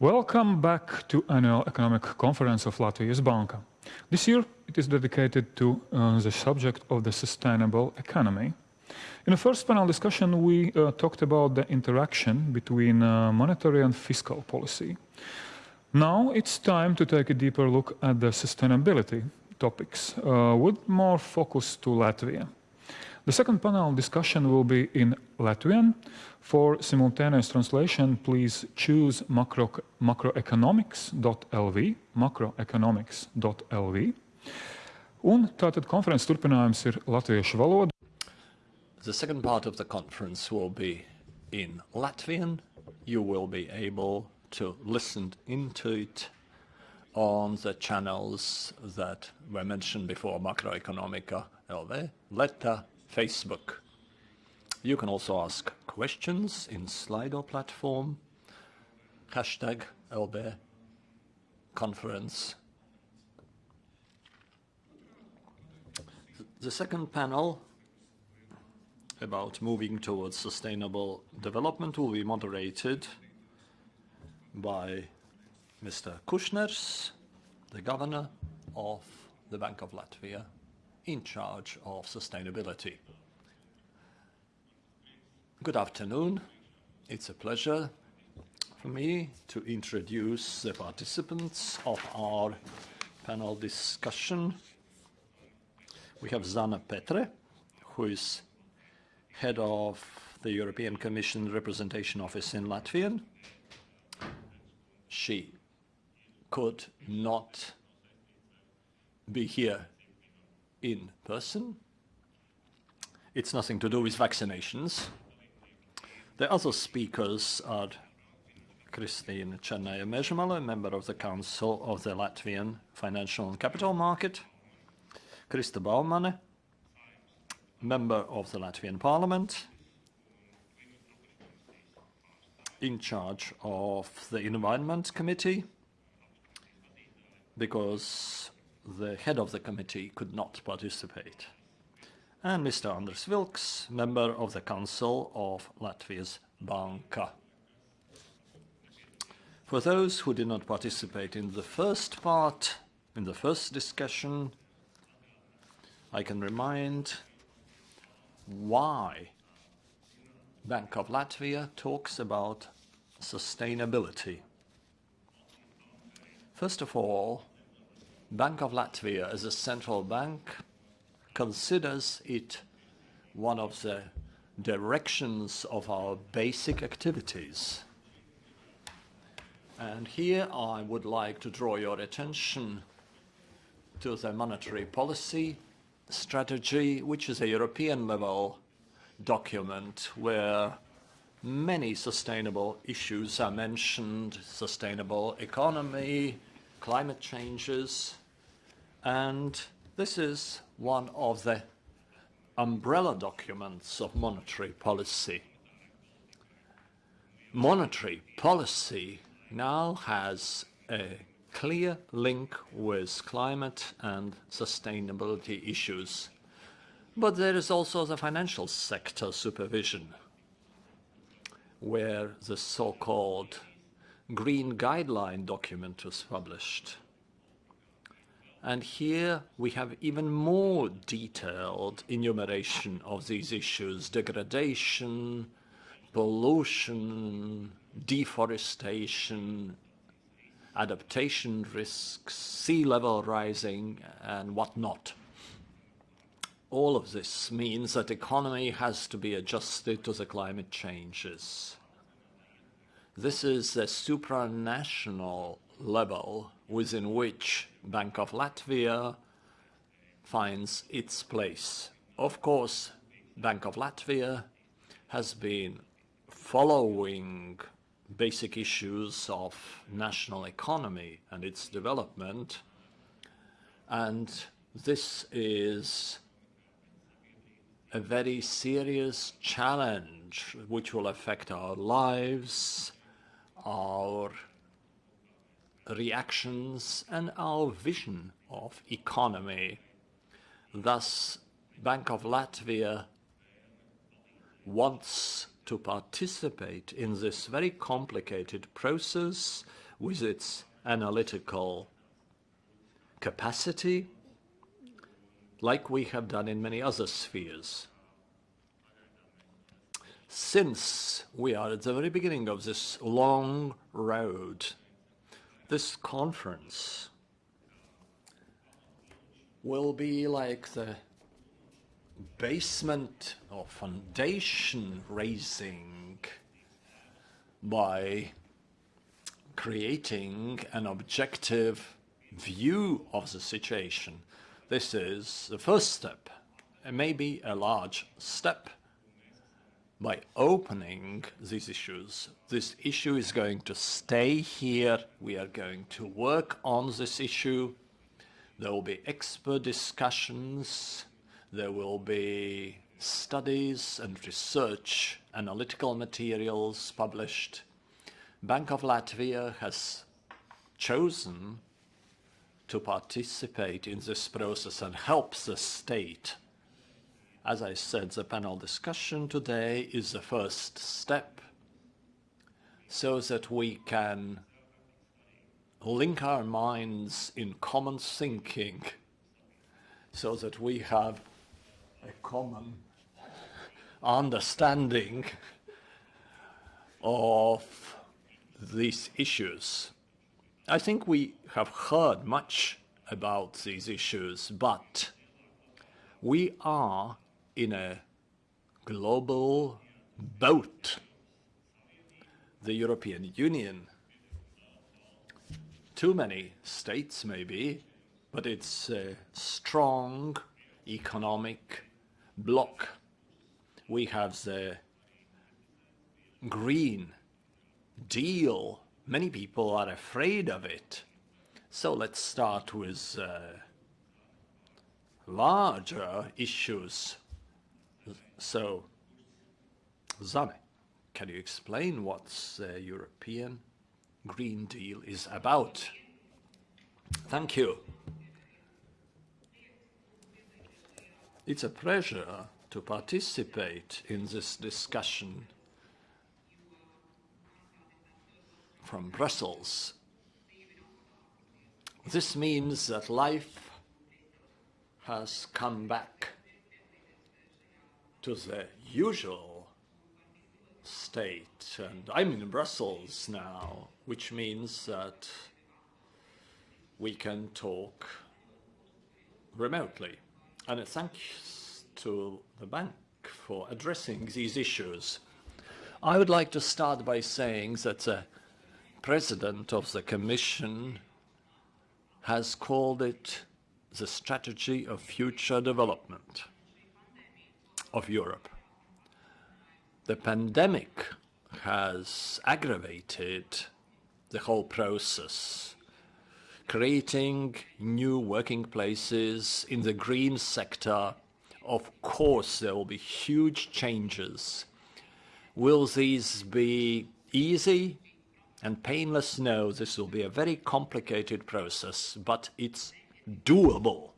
Welcome back to annual economic conference of Latvijas Banka. This year it is dedicated to uh, the subject of the sustainable economy. In the first panel discussion we uh, talked about the interaction between uh, monetary and fiscal policy. Now it's time to take a deeper look at the sustainability topics uh, with more focus to Latvia. The second panel discussion will be in Latvian. For simultaneous translation, please choose macro, macroeconomics.lv, macroeconomics.lv. Un tātad konferences turpinājums ir latviešu valoda. The second part of the conference will be in Latvian. You will be able to listen into it on the channels that were mentioned before, Macroeconomica LV, Leta, Facebook. You can also ask questions in Slido platform, hashtag LB conference. The second panel about moving towards sustainable development will be moderated by Mr. Kushners, the governor of the Bank of Latvia, in charge of sustainability. Good afternoon. It's a pleasure for me to introduce the participants of our panel discussion. We have Zane Petre, who is head of the European Commission Representation Office in Latvian. She could not be here in person. It's nothing to do with vaccinations. The other speakers are Christine Černaja Mežmale, member of the Council of the Latvian Financial and Capital Market, Krista Baumane, member of the Latvian Parliament, in charge of the Environment Committee, because the head of the committee could not participate. And Mr. Andris Vilks, member of the Council of Latvia's Banka. For those who did not participate in the first part, in the first discussion, I can remind why Bank of Latvia talks about sustainability. First of all, Bank of Latvia as a central bank considers it one of the directions of our basic activities. And here I would like to draw your attention to the monetary policy strategy, which is a European level document where many sustainable issues are mentioned, sustainable economy, climate changes, and this is one of the umbrella documents of monetary policy. Monetary policy now has a clear link with climate and sustainability issues. But there is also the financial sector supervision, where the so-called Green Guideline document was published. And here we have even more detailed enumeration of these issues, degradation, pollution, deforestation, adaptation risks, sea level rising, and whatnot. All of this means that economy has to be adjusted to the climate changes. This is a supranational level within which Bank of Latvia finds its place. Of course, Bank of Latvia has been following basic issues of national economy and its development, and this is a very serious challenge which will affect our lives, our reactions and our vision of economy. Thus, Bank of Latvia wants to participate in this very complicated process with its analytical capacity, like we have done in many other spheres. Since we are at the very beginning of this long road, this conference will be like the basement or foundation raising by creating an objective view of the situation. This is the first step, and maybe a large step. By opening these issues, this issue is going to stay here. We are going to work on this issue. There will be expert discussions. There will be studies and research, analytical materials published. Bank of Latvia has chosen to participate in this process and help the state. As I said, the panel discussion today is the first step so that we can link our minds in common thinking so that we have a common understanding of these issues. I think we have heard much about these issues, but we are in a global boat, the European Union. Too many states, maybe, but it's a strong economic bloc. We have the Green Deal Many people are afraid of it. So let's start with uh, larger issues. So, Zane, can you explain what the European Green Deal is about? Thank you. It's a pleasure to participate in this discussion from Brussels. This means that life has come back to the usual state. And I'm in Brussels now, which means that we can talk remotely. And thanks to the bank for addressing these issues. I would like to start by saying that the president of the Commission has called it the strategy of future development of Europe. The pandemic has aggravated the whole process, creating new working places in the green sector. Of course, there will be huge changes. Will these be easy? and painless No, this will be a very complicated process, but it's doable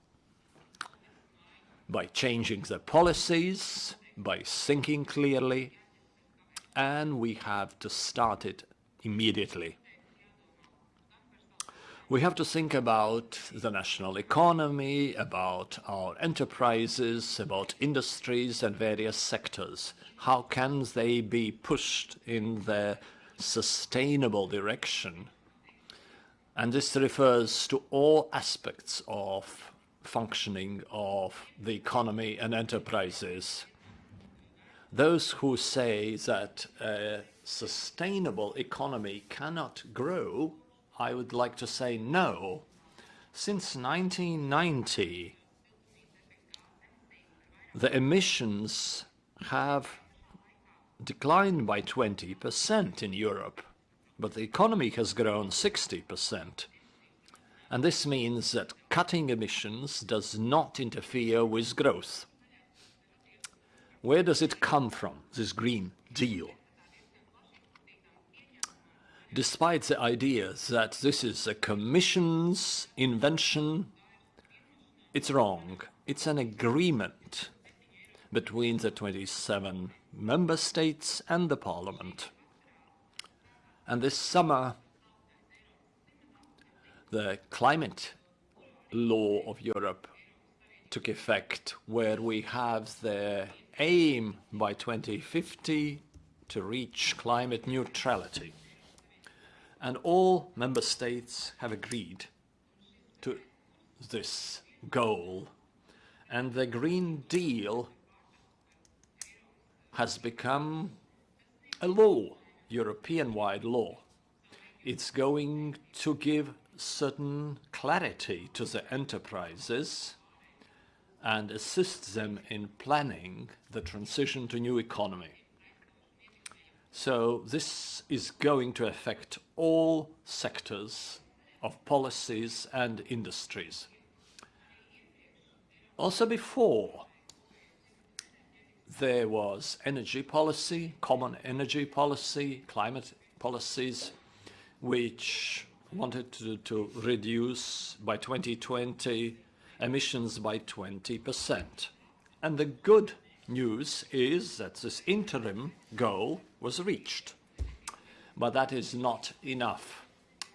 by changing the policies, by thinking clearly, and we have to start it immediately. We have to think about the national economy, about our enterprises, about industries and various sectors. How can they be pushed in the sustainable direction. And this refers to all aspects of functioning of the economy and enterprises. Those who say that a sustainable economy cannot grow, I would like to say no. Since 1990, the emissions have declined by 20% in Europe, but the economy has grown 60%. And this means that cutting emissions does not interfere with growth. Where does it come from, this Green Deal? Despite the idea that this is a Commission's invention, it's wrong. It's an agreement between the 27 member states and the parliament. And this summer, the climate law of Europe took effect, where we have the aim by 2050 to reach climate neutrality. And all member states have agreed to this goal. And the Green Deal has become a law, European-wide law. It's going to give certain clarity to the enterprises and assist them in planning the transition to new economy. So this is going to affect all sectors of policies and industries. Also before, there was energy policy, common energy policy, climate policies, which wanted to, to reduce by 2020 emissions by 20%. And the good news is that this interim goal was reached. But that is not enough.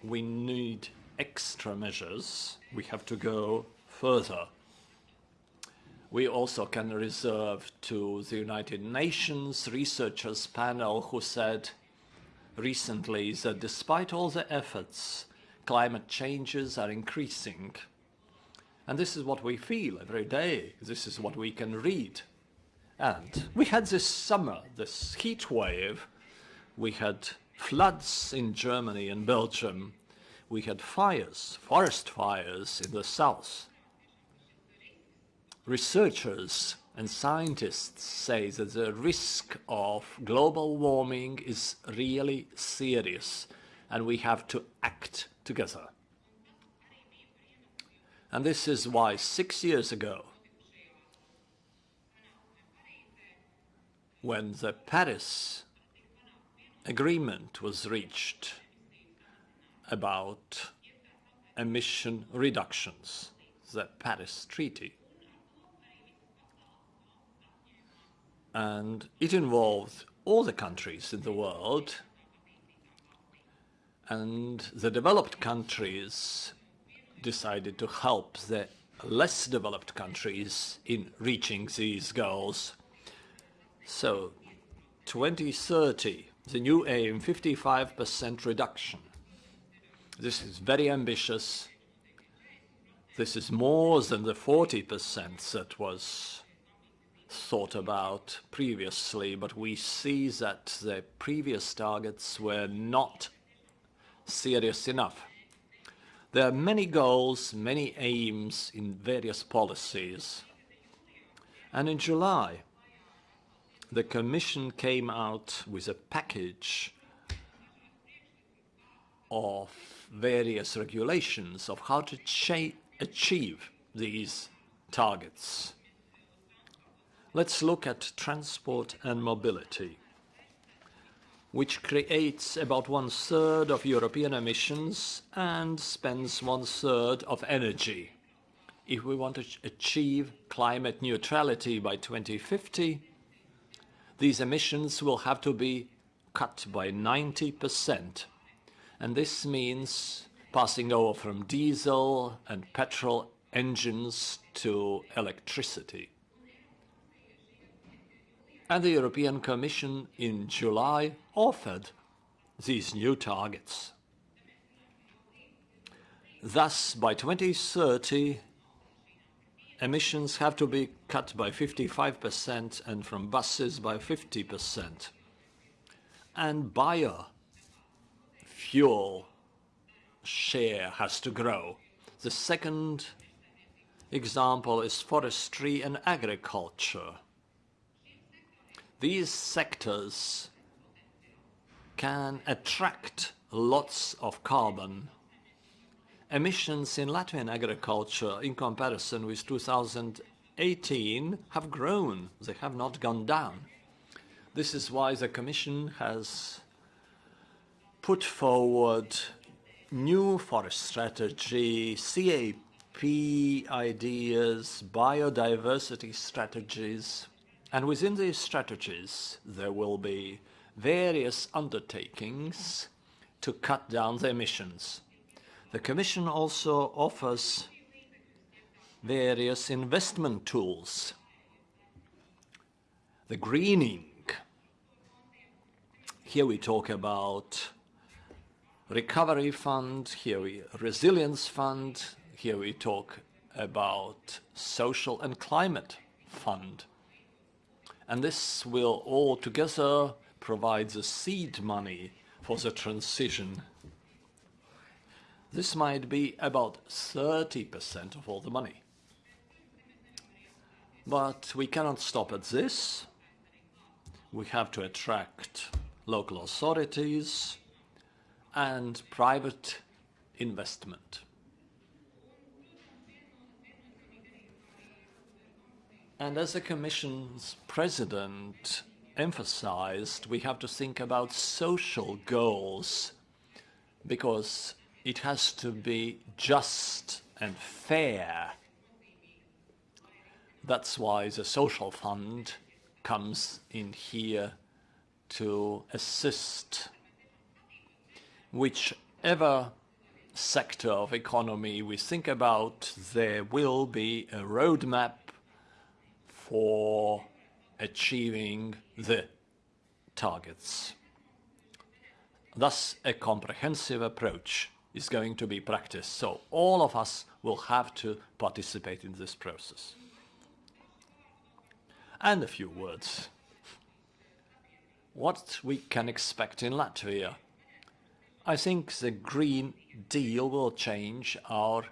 We need extra measures. We have to go further. We also can reserve to the United Nations researchers panel who said recently that despite all the efforts, climate changes are increasing and this is what we feel every day. This is what we can read. And we had this summer, this heat wave. We had floods in Germany and Belgium. We had fires, forest fires in the south. Researchers and scientists say that the risk of global warming is really serious and we have to act together. And this is why six years ago, when the Paris agreement was reached about emission reductions, the Paris Treaty, and it involved all the countries in the world and the developed countries decided to help the less developed countries in reaching these goals. So 2030, the new aim, 55% reduction. This is very ambitious. This is more than the 40% that was thought about previously, but we see that the previous targets were not serious enough. There are many goals, many aims in various policies. And in July, the Commission came out with a package of various regulations of how to achieve these targets. Let's look at transport and mobility which creates about one-third of European emissions and spends one-third of energy. If we want to achieve climate neutrality by 2050, these emissions will have to be cut by 90%. And this means passing over from diesel and petrol engines to electricity. And the European Commission in July offered these new targets. Thus, by 2030, emissions have to be cut by 55% and from buses by 50%. And biofuel share has to grow. The second example is forestry and agriculture. These sectors can attract lots of carbon. Emissions in Latvian agriculture in comparison with 2018 have grown, they have not gone down. This is why the Commission has put forward new forest strategy, CAP ideas, biodiversity strategies, and within these strategies there will be various undertakings to cut down the emissions. The Commission also offers various investment tools. The greening. Here we talk about recovery fund, here we resilience fund, here we talk about social and climate fund. And this will all together provide the seed money for the transition. This might be about 30% of all the money. But we cannot stop at this. We have to attract local authorities and private investment. And as the Commission's president emphasized, we have to think about social goals because it has to be just and fair. That's why the social fund comes in here to assist. Whichever sector of economy we think about, there will be a roadmap for achieving the targets. Thus, a comprehensive approach is going to be practiced, so all of us will have to participate in this process and a few words. What we can expect in Latvia. I think the Green Deal will change our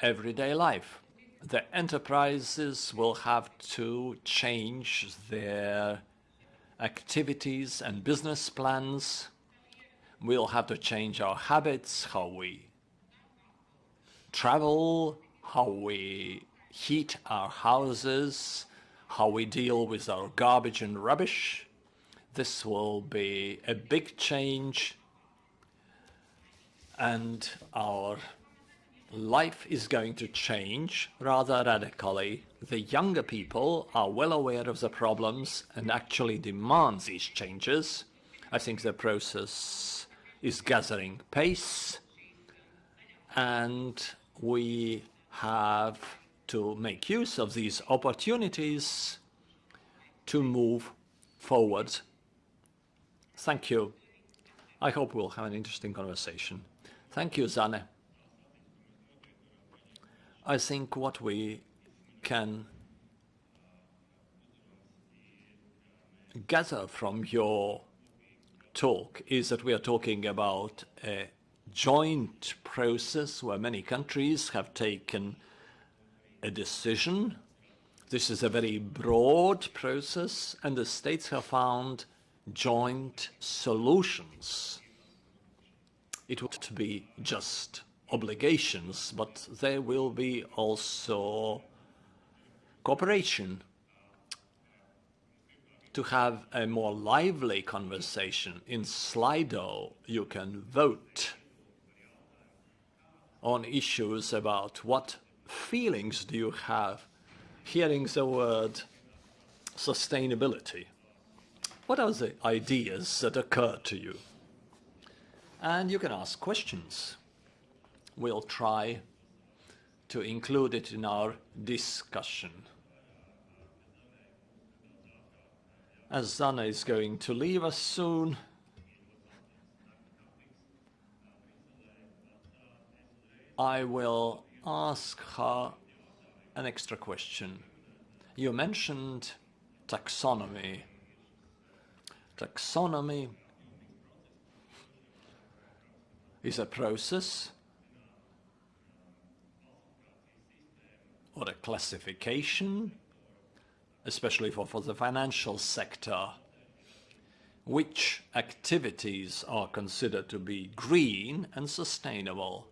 everyday life. The enterprises will have to change their activities and business plans. We'll have to change our habits, how we travel, how we heat our houses, how we deal with our garbage and rubbish. This will be a big change and our life is going to change rather radically. The younger people are well aware of the problems and actually demand these changes. I think the process is gathering pace and we have to make use of these opportunities to move forward. Thank you. I hope we'll have an interesting conversation. Thank you, Zane. I think what we can gather from your talk is that we are talking about a joint process where many countries have taken a decision. This is a very broad process, and the states have found joint solutions. It would be just obligations, but there will be also cooperation to have a more lively conversation. In Slido, you can vote on issues about what feelings do you have hearing the word sustainability? What are the ideas that occur to you? And you can ask questions. We'll try to include it in our discussion. As Zane is going to leave us soon, I will ask her an extra question. You mentioned taxonomy. Taxonomy is a process or a classification, especially for, for the financial sector, which activities are considered to be green and sustainable.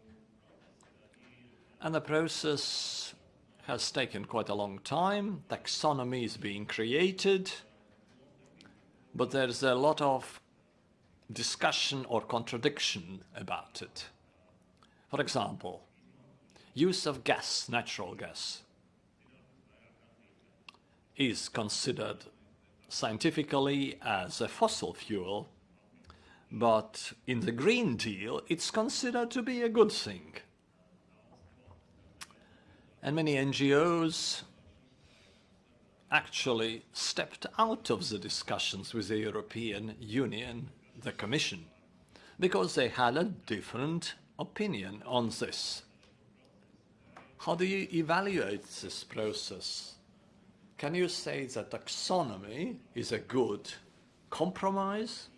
And the process has taken quite a long time. Taxonomy is being created, but there's a lot of discussion or contradiction about it. For example, use of gas, natural gas, is considered scientifically as a fossil fuel, But in the Green Deal, it's considered to be a good thing. And many NGOs actually stepped out of the discussions with the European Union, the Commission, because they had a different opinion on this. How do you evaluate this process? Can you say that taxonomy is a good compromise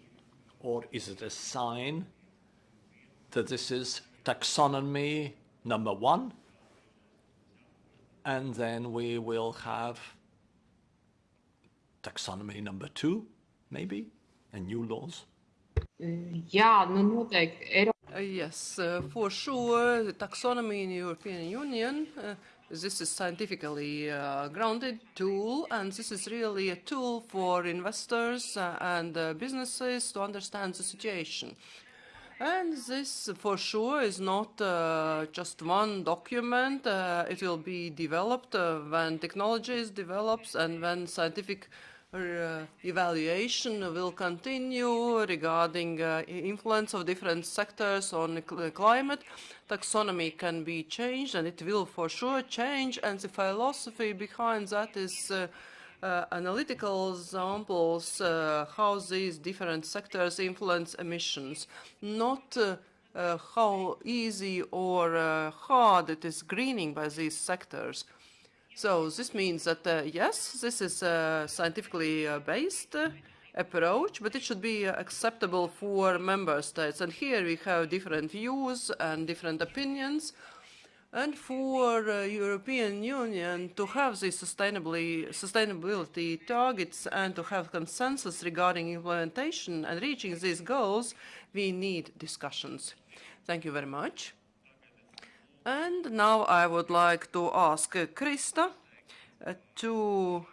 or is it a sign that this is taxonomy number one and then we will have taxonomy number two, maybe, and new laws? Jā, nu noteikti. Uh, yes, uh, for sure, the taxonomy in the European Union, uh, this is scientifically uh, grounded tool, and this is really a tool for investors uh, and uh, businesses to understand the situation. And this, for sure, is not just one document. it will be developed when technology is develops and when scientific evaluation will continue regarding uh, influence of different sectors on cl climate. Taxonomy can be changed and it will for sure change and the philosophy behind that is uh, uh, analytical examples uh, how these different sectors influence emissions, not uh, uh how easy or uh, hard it is greening by these sectors. So this means that, uh, yes, this is a scientifically uh, based uh, approach, but it should be acceptable for member states. And here we have different views and different opinions. And for uh, European Union to have these sustainability targets and to have consensus regarding implementation and reaching these goals, we need discussions. Thank you very much. And now I would like to ask Krista uh, to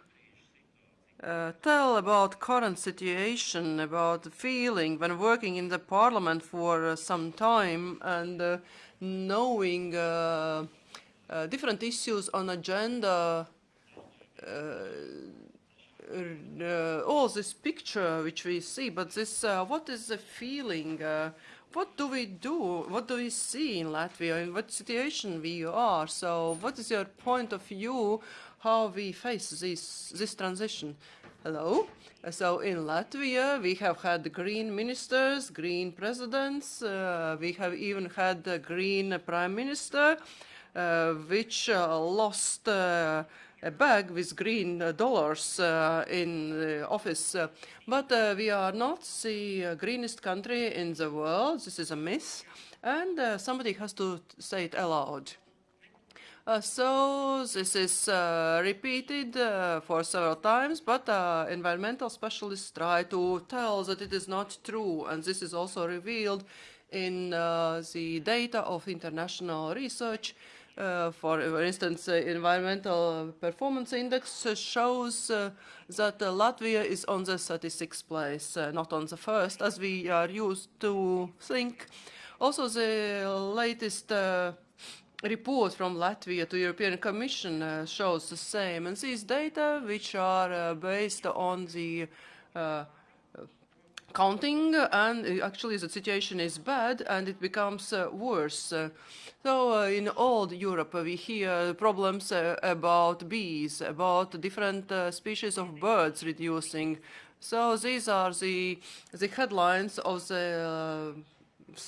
uh, tell about current situation, about the feeling when working in the parliament for uh, some time and uh, knowing uh, uh, different issues on agenda, all this picture which we see, but this, what is the feeling what do we do? What do we see in Latvia? In what situation we are? So what is your point of view how we face this, this transition? Hello. So in Latvia, we have had green ministers, green presidents. Uh, we have even had a green prime minister, uh, which uh, lost uh, a bag with green uh, dollars uh, in the office. Uh, but we are not the greenest country in the world. This is a myth. And somebody has to say it aloud. Uh, so this is uh, repeated uh, for several times, but environmental specialists try to tell that it is not true, and this is also revealed in the data of international research uh, for, instance, uh, environmental performance index shows uh, that Latvia is on the 36th place, not on the first, as we are used to think. Also, the latest report from Latvia to European Commission uh, shows the same. And these data, which are uh, based on the uh, counting, and actually the situation is bad, and it becomes worse. So uh, in all Europe, we hear problems uh, about bees, about different uh, species of birds reducing. So these are the the headlines of the so,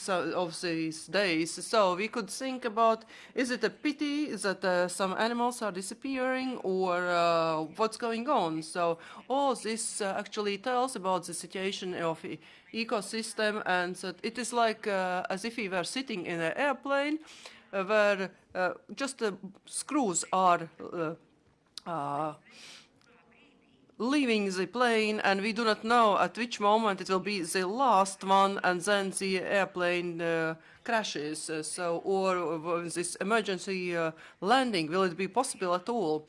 of these days. So we could think about, is it a pity that uh, some animals are disappearing or uh, what's going on? So all this uh, actually tells about the situation of e ecosystem and so it is like as if we were sitting in an airplane where uh, just the screws are uh, leaving the plane and we do not know at which moment it will be the last one and then the airplane uh, crashes. Uh, so, or this emergency uh, landing, will it be possible at all?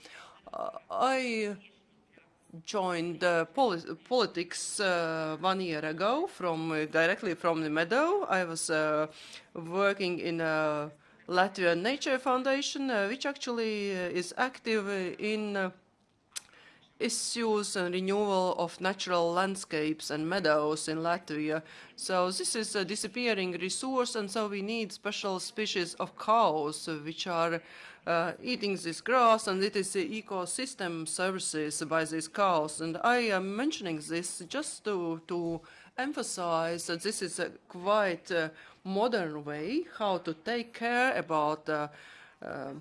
I joined poli politics one year ago from directly from the meadow. I was working in a Latvian Nature Foundation, uh, which actually uh, is active in uh, issues and renewal of natural landscapes and meadows in Latvia. So this is a disappearing resource, and so we need special species of cows uh, which are uh, eating this grass, and it is the ecosystem services by these cows. And I am mentioning this just to, to emphasize that this is a quite uh, modern way how to take care about uh, uh,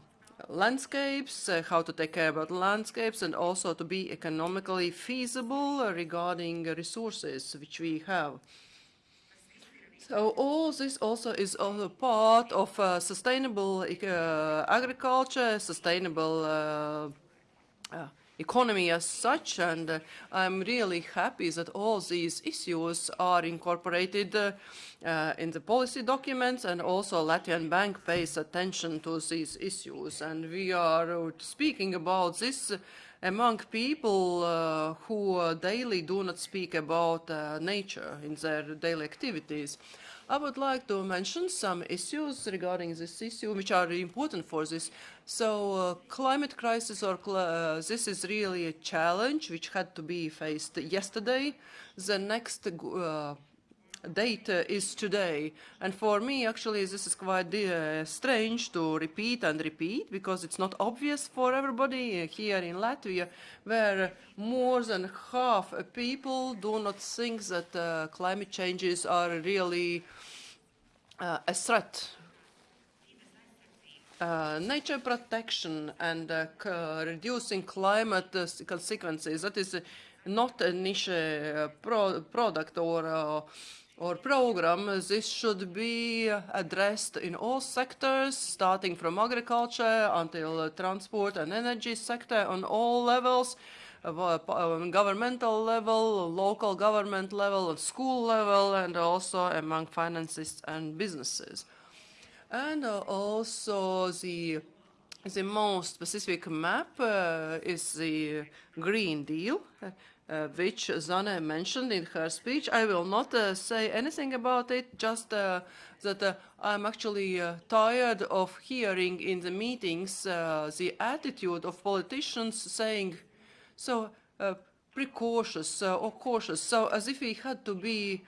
landscapes, uh, how to take care about landscapes, and also to be economically feasible regarding resources which we have. So all this also is also part of uh, sustainable uh, agriculture, sustainable uh, uh economy as such, and uh, I'm really happy that all these issues are incorporated uh, uh, in the policy documents, and also Latvian Bank pays attention to these issues, and we are speaking about this among people uh, who uh, daily do not speak about uh, nature in their daily activities. I would like to mention some issues regarding this issue which are important for this. So uh, climate crisis or cl uh, this is really a challenge which had to be faced yesterday. The next uh, date uh, is today. And for me, actually, this is quite uh, strange to repeat and repeat because it's not obvious for everybody here in Latvia, where more than half people do not think that uh, climate changes are really uh, a threat. Uh, nature protection and uh, reducing climate consequences, that is not a niche pro product or or program, this should be addressed in all sectors, starting from agriculture until transport and energy sector on all levels, uh, governmental level, local government level, school level, and also among finances and businesses. And uh, also the the most specific map uh, is the Green Deal uh, which Zane mentioned in her speech. I will not uh, say anything about it, just uh, that uh, I'm actually uh, tired of hearing in the meetings uh, the attitude of politicians saying, so precautious or cautious, so as if we had to be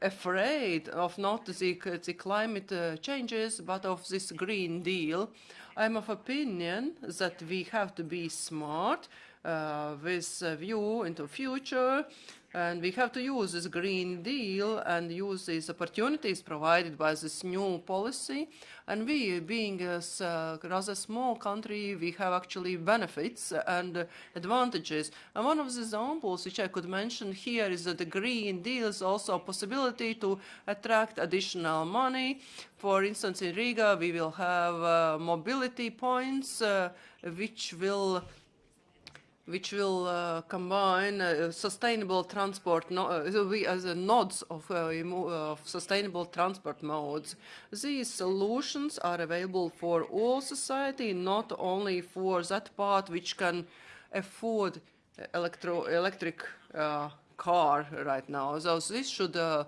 afraid of not the, the climate changes, but of this Green Deal. I'm of opinion that we have to be smart, with a view into future. And we have to use this Green Deal and use these opportunities provided by this new policy. And we, being a uh, rather small country, we have actually benefits and advantages. And one of the examples which I could mention here is that the Green Deal is also a possibility to attract additional money. For instance, in Riga, we will have uh, mobility points uh, which will which will uh, combine uh, sustainable transport no uh, as a nodes of, uh, of, sustainable transport modes. These solutions are available for all society, not only for that part which can afford electro electric uh, car right now. So this should uh,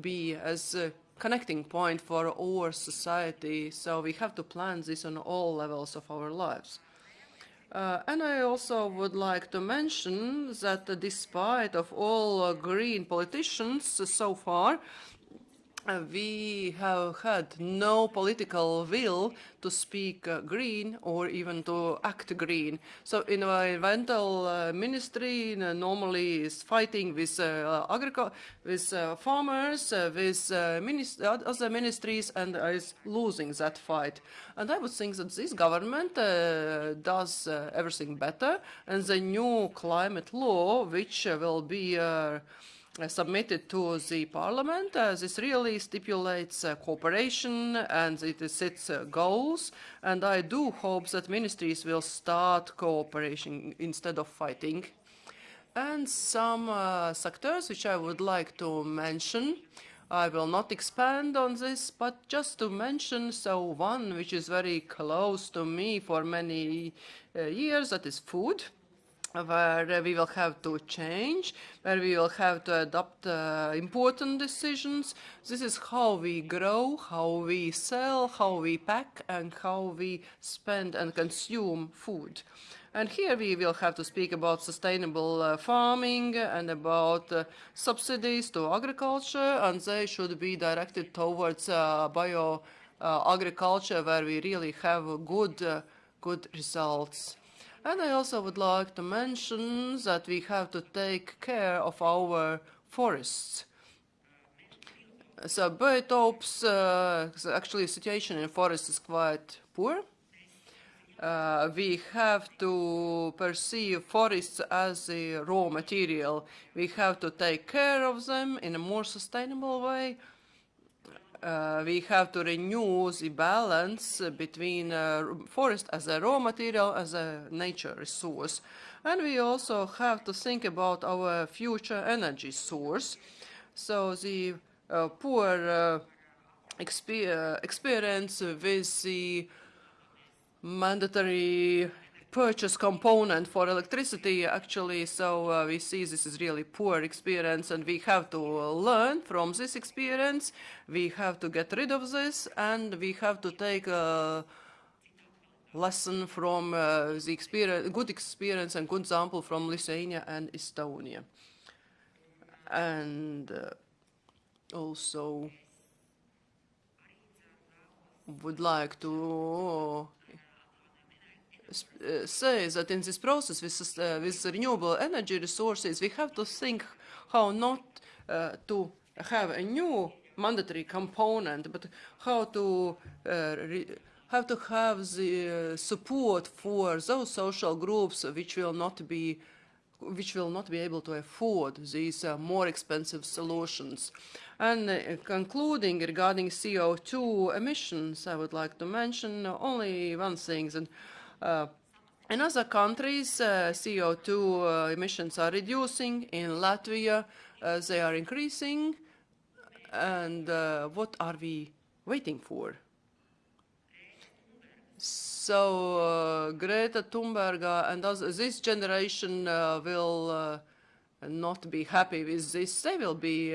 be as a connecting point for our society. So we have to plan this on all levels of our lives. Uh, and I also would like to mention that despite of all uh, green politicians so far, we have had no political will to speak uh, green or even to act green. So environmental uh, ministry uh, normally is fighting with uh, with uh, farmers, with minist other ministries, and is losing that fight. And I would think that this government does everything better, and the new climate law, which will be uh, submitted to the parliament. Uh, this really stipulates uh, cooperation and it sets uh, goals. And I do hope that ministries will start cooperation instead of fighting. And some uh, sectors which I would like to mention. I will not expand on this, but just to mention, so one which is very close to me for many uh, years, that is food. Where we will have to change, where we will have to adopt uh, important decisions. This is how we grow, how we sell, how we pack, and how we spend and consume food. And here we will have to speak about sustainable uh, farming and about uh, subsidies to agriculture, and they should be directed towards uh, bio agriculture, where we really have good, good results. And I also would like to mention that we have to take care of our forests. So biotopes, uh, actually situation in forests is quite poor. Uh, we have to perceive forests as a raw material. We have to take care of them in a more sustainable way uh, we have to renew the balance between uh, forest as a raw material as a nature resource. And we also have to think about our future energy source. So the uh, poor uh, exper uh, experience with the mandatory purchase component for electricity actually so uh, we see this is really poor experience and we have to learn from this experience. We have to get rid of this and we have to take a lesson from uh, the experience good experience and good example from Lithuania and Estonia. And uh, also would like to uh, says that in this process with, uh, with renewable energy resources, we have to think how not uh, to have a new mandatory component, but how to uh, have to have the uh, support for those social groups which will not be which will not be able to afford these uh, more expensive solutions. And uh, concluding regarding CO2 emissions, I would like to mention only one thing. Uh, in other countries, uh, CO2 uh, emissions are reducing. In Latvia, they are increasing. And what are we waiting for? So uh, Greta Thunberg and others, this generation uh, will uh, not be happy with this. They will be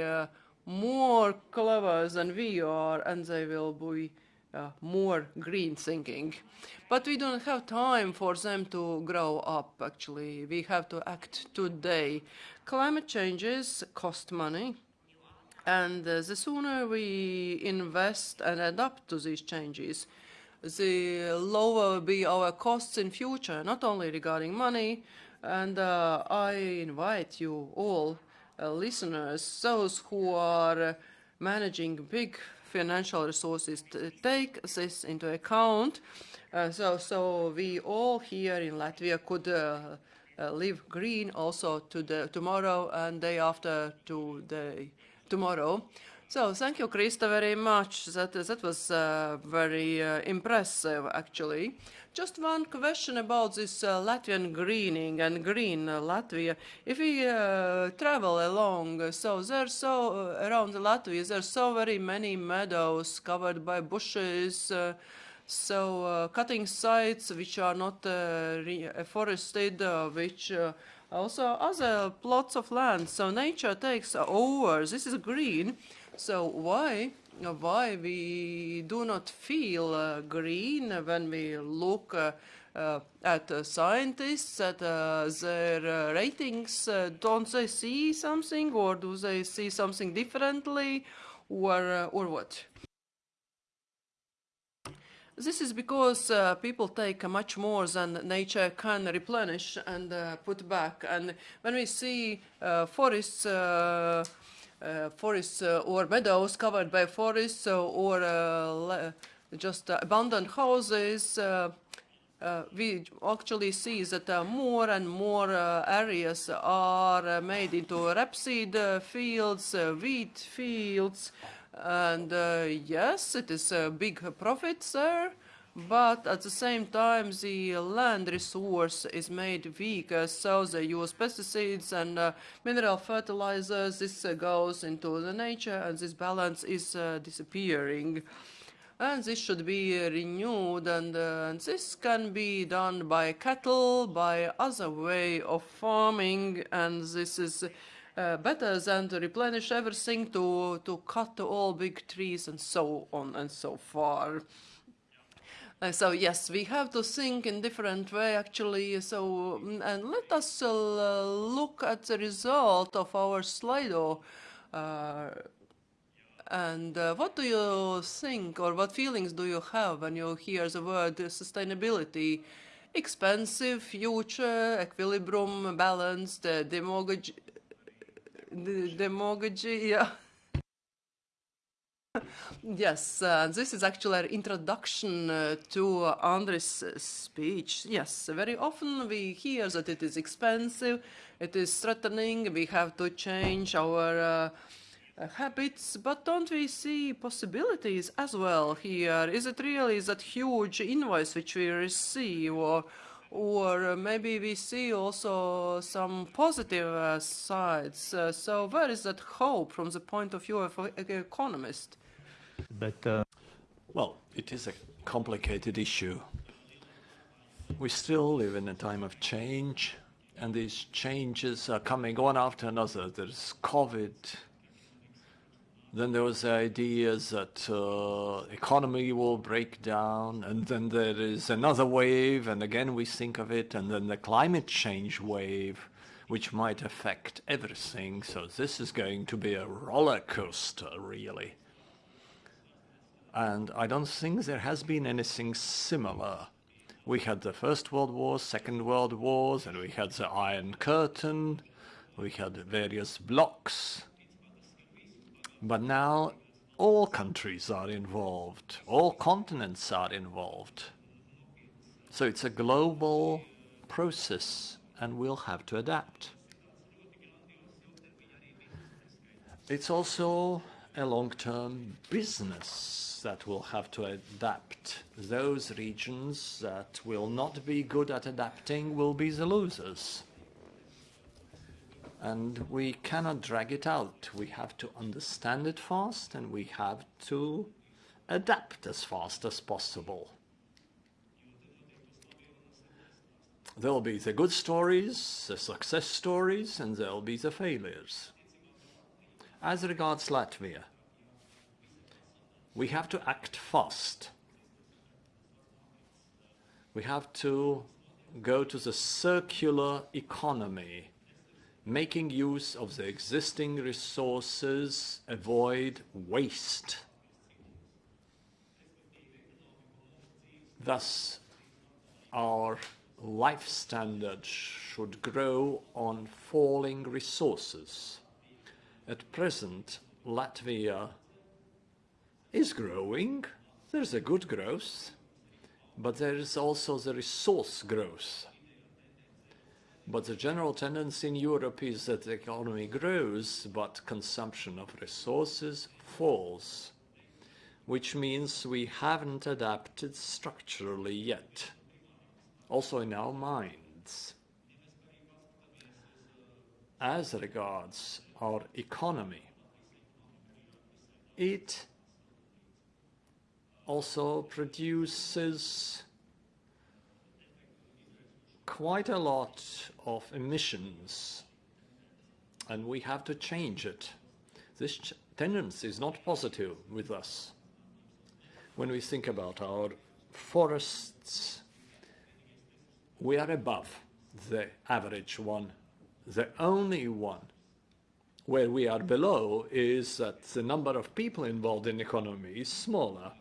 more clever than we are, and they will be uh, more green thinking. But we don't have time for them to grow up, actually. We have to act today. Climate changes cost money. And uh, the sooner we invest and adapt to these changes, the lower will be our costs in future, not only regarding money. And uh, I invite you all, uh, listeners, those who are managing big financial resources to take this into account. Uh, so, so we all here in Latvia could uh, uh, live green also to the tomorrow and day after to the tomorrow. So thank you, Krista, very much. That, that was uh, very uh, impressive, actually. Just one question about this uh, Latvian greening and green uh, Latvia. If we uh, travel along, uh, so there's so around Latvia, there's so very many meadows covered by bushes. so cutting sites which are not forested, which also other plots of land. So nature takes over. This is green. So why why we do not feel uh, green when we look uh, uh, at scientists, at their ratings? don't they see something or do they see something differently or, or what? This is because uh, people take uh, much more than nature can replenish and uh, put back. And when we see forests uh, Uh, forests uh, or meadows covered by forests uh, or just abandoned houses, uh, uh, we actually see that more and more areas are made into rapeseed fields, wheat fields, and yes, it is a big profit there but at the same time the land resource is made weaker so they use pesticides and uh, mineral fertilizers this uh, goes into the nature and this balance is uh, disappearing. And this should be renewed and, uh, and this can be done by cattle by other way of farming and this is uh, better than to replenish everything to to cut all big trees and so on and so far uh, so yes, we have to think in different way actually. So mm, and let us uh, look at the result of our Slido. Uh, and uh, what do you think or what feelings do you have when you hear the word sustainability? Expensive, future, equilibrium, balanced, uh, demagogy, demagogy, yeah. yes, uh, this is actually an introduction uh, to Andris' speech. Yes, very often we hear that it is expensive, it is threatening, we have to change our uh, uh, habits, but don't we see possibilities as well here? Is it really that huge invoice which we receive, or, or maybe we see also some positive uh, sides? Uh, so where is that hope from the point of view of an economist? But uh... well, it is a complicated issue. We still live in a time of change, and these changes are coming one after another. There's COVID, then there was the idea that uh, economy will break down, and then there is another wave, and again we think of it, and then the climate change wave, which might affect everything. So this is going to be a roller coaster, really. And I don't think there has been anything similar. We had the First World War, Second World Wars, and we had the Iron Curtain, we had various blocks, but now all countries are involved, all continents are involved. So it's a global process and we'll have to adapt. It's also a long-term business that will have to adapt. Those regions that will not be good at adapting will be the losers and we cannot drag it out. We have to understand it fast and we have to adapt as fast as possible. There'll be the good stories, the success stories, and there'll be the failures. As regards Latvia, we have to act fast. We have to go to the circular economy making use of the existing resources, avoid waste. Thus, our life standard should grow on falling resources. At present, Latvia is growing. There's a good growth, but there is also the resource growth. But the general tendency in Europe is that the economy grows, but consumption of resources falls, which means we haven't adapted structurally yet, also in our minds. As regards our economy, it also produces quite a lot of emissions and we have to change it. This tendency is not positive with us. When we think about our forests, we are above the average one. The only one where we are below is that the number of people involved in the economy is smaller.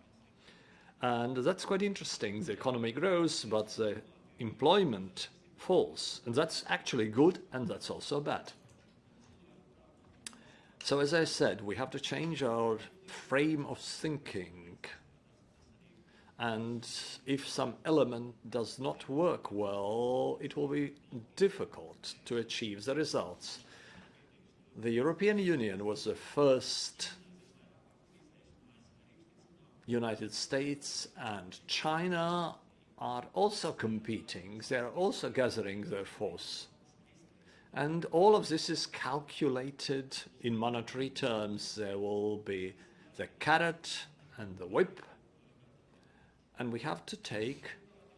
And that's quite interesting. The economy grows, but the employment falls. And that's actually good and that's also bad. So as I said, we have to change our frame of thinking. And if some element does not work well, it will be difficult to achieve the results. The European Union was the first United States and China are also competing, they're also gathering their force. And all of this is calculated in monetary terms. There will be the carrot and the whip, And we have to take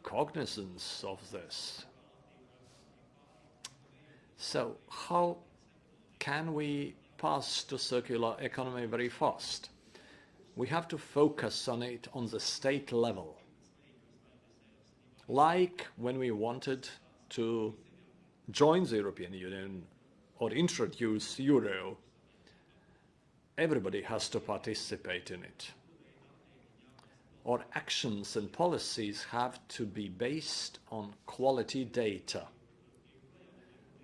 cognizance of this. So how can we pass to circular economy very fast? We have to focus on it on the state level. Like when we wanted to join the European Union or introduce euro, everybody has to participate in it. Our actions and policies have to be based on quality data.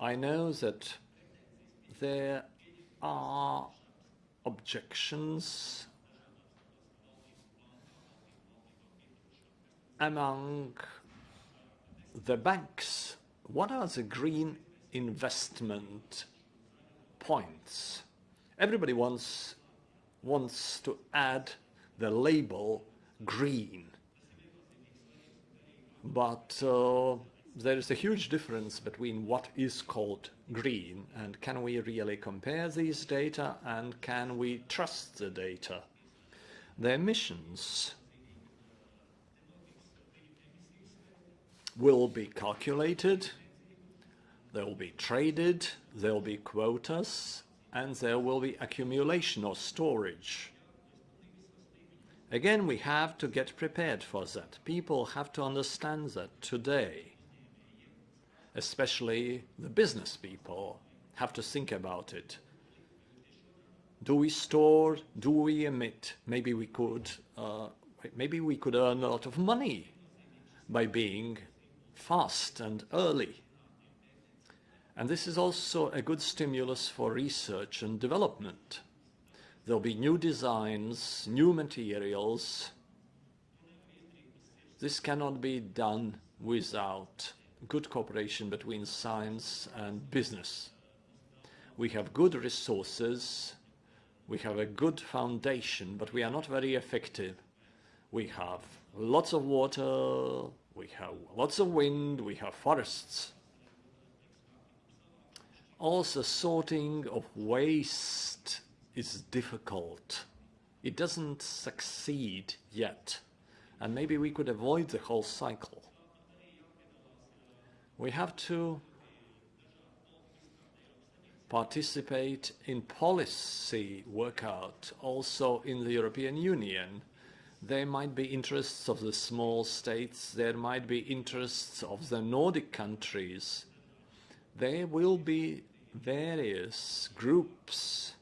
I know that there are objections among the banks. What are the green investment points? Everybody wants, wants to add the label green. But uh, there is a huge difference between what is called green and can we really compare these data and can we trust the data? The emissions will be calculated, they will be traded, there will be quotas, and there will be accumulation or storage. Again, we have to get prepared for that. People have to understand that today. Especially the business people have to think about it. Do we store? Do we emit? Maybe we could, uh, maybe we could earn a lot of money by being fast and early. And this is also a good stimulus for research and development. There'll be new designs, new materials. This cannot be done without good cooperation between science and business. We have good resources, we have a good foundation, but we are not very effective. We have lots of water, we have lots of wind, we have forests. Also, sorting of waste is difficult. It doesn't succeed yet, and maybe we could avoid the whole cycle. We have to participate in policy workout also in the European Union. There might be interests of the small states, there might be interests of the Nordic countries. There will be various groups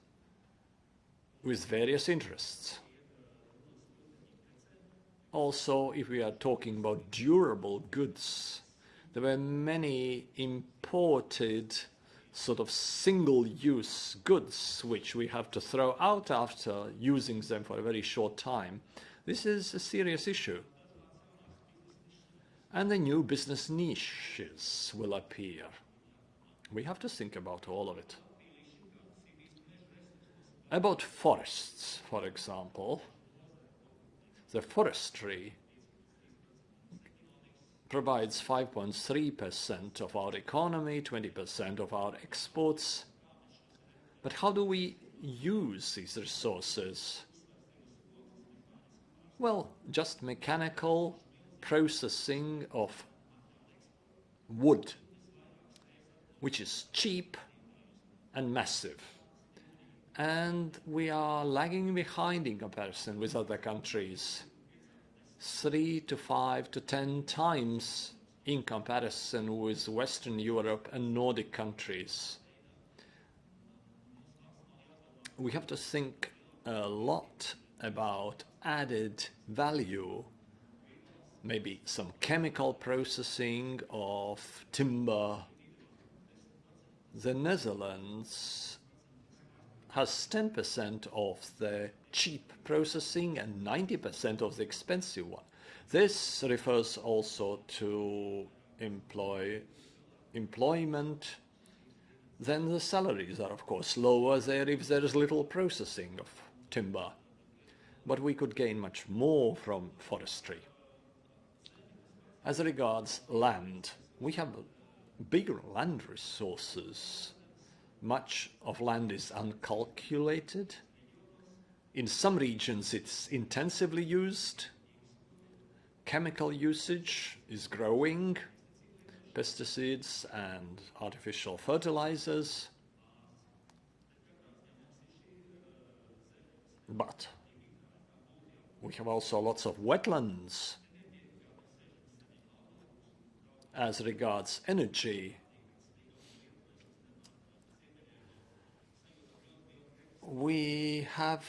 with various interests. Also, if we are talking about durable goods, there were many imported sort of single-use goods which we have to throw out after using them for a very short time. This is a serious issue. And the new business niches will appear. We have to think about all of it. About forests, for example, the forestry provides 5.3% of our economy, 20% of our exports. But how do we use these resources? Well, just mechanical processing of wood, which is cheap and massive. And we are lagging behind in comparison with other countries three to five to ten times in comparison with Western Europe and Nordic countries. We have to think a lot about added value, maybe some chemical processing of timber. The Netherlands has 10% of the cheap processing and 90% of the expensive one. This refers also to employ, employment. Then the salaries are of course lower there if there is little processing of timber. But we could gain much more from forestry. As regards land, we have bigger land resources much of land is uncalculated. In some regions it's intensively used. chemical usage is growing, pesticides and artificial fertilizers. But we have also lots of wetlands as regards energy. We have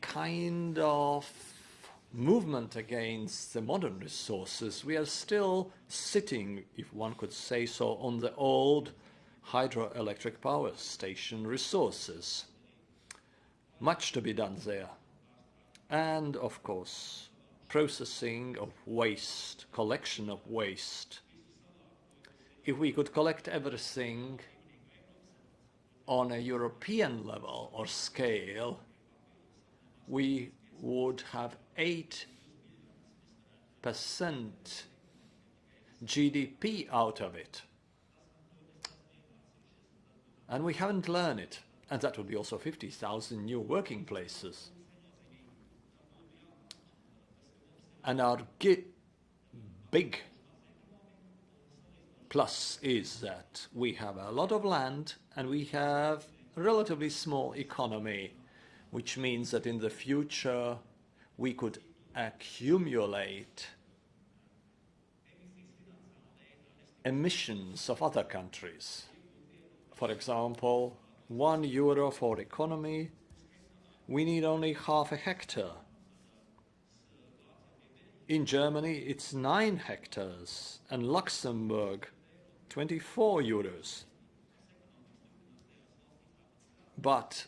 kind of movement against the modern resources. We are still sitting, if one could say so, on the old hydroelectric power station resources. Much to be done there. And of course, processing of waste, collection of waste. If we could collect everything on a European level or scale, we would have 8% GDP out of it. And we haven't learned it. And that would be also 50,000 new working places. And our big plus is that we have a lot of land and we have a relatively small economy which means that in the future we could accumulate emissions of other countries. For example, one euro for economy, we need only half a hectare. In Germany, it's nine hectares, and Luxembourg, 24 euros. But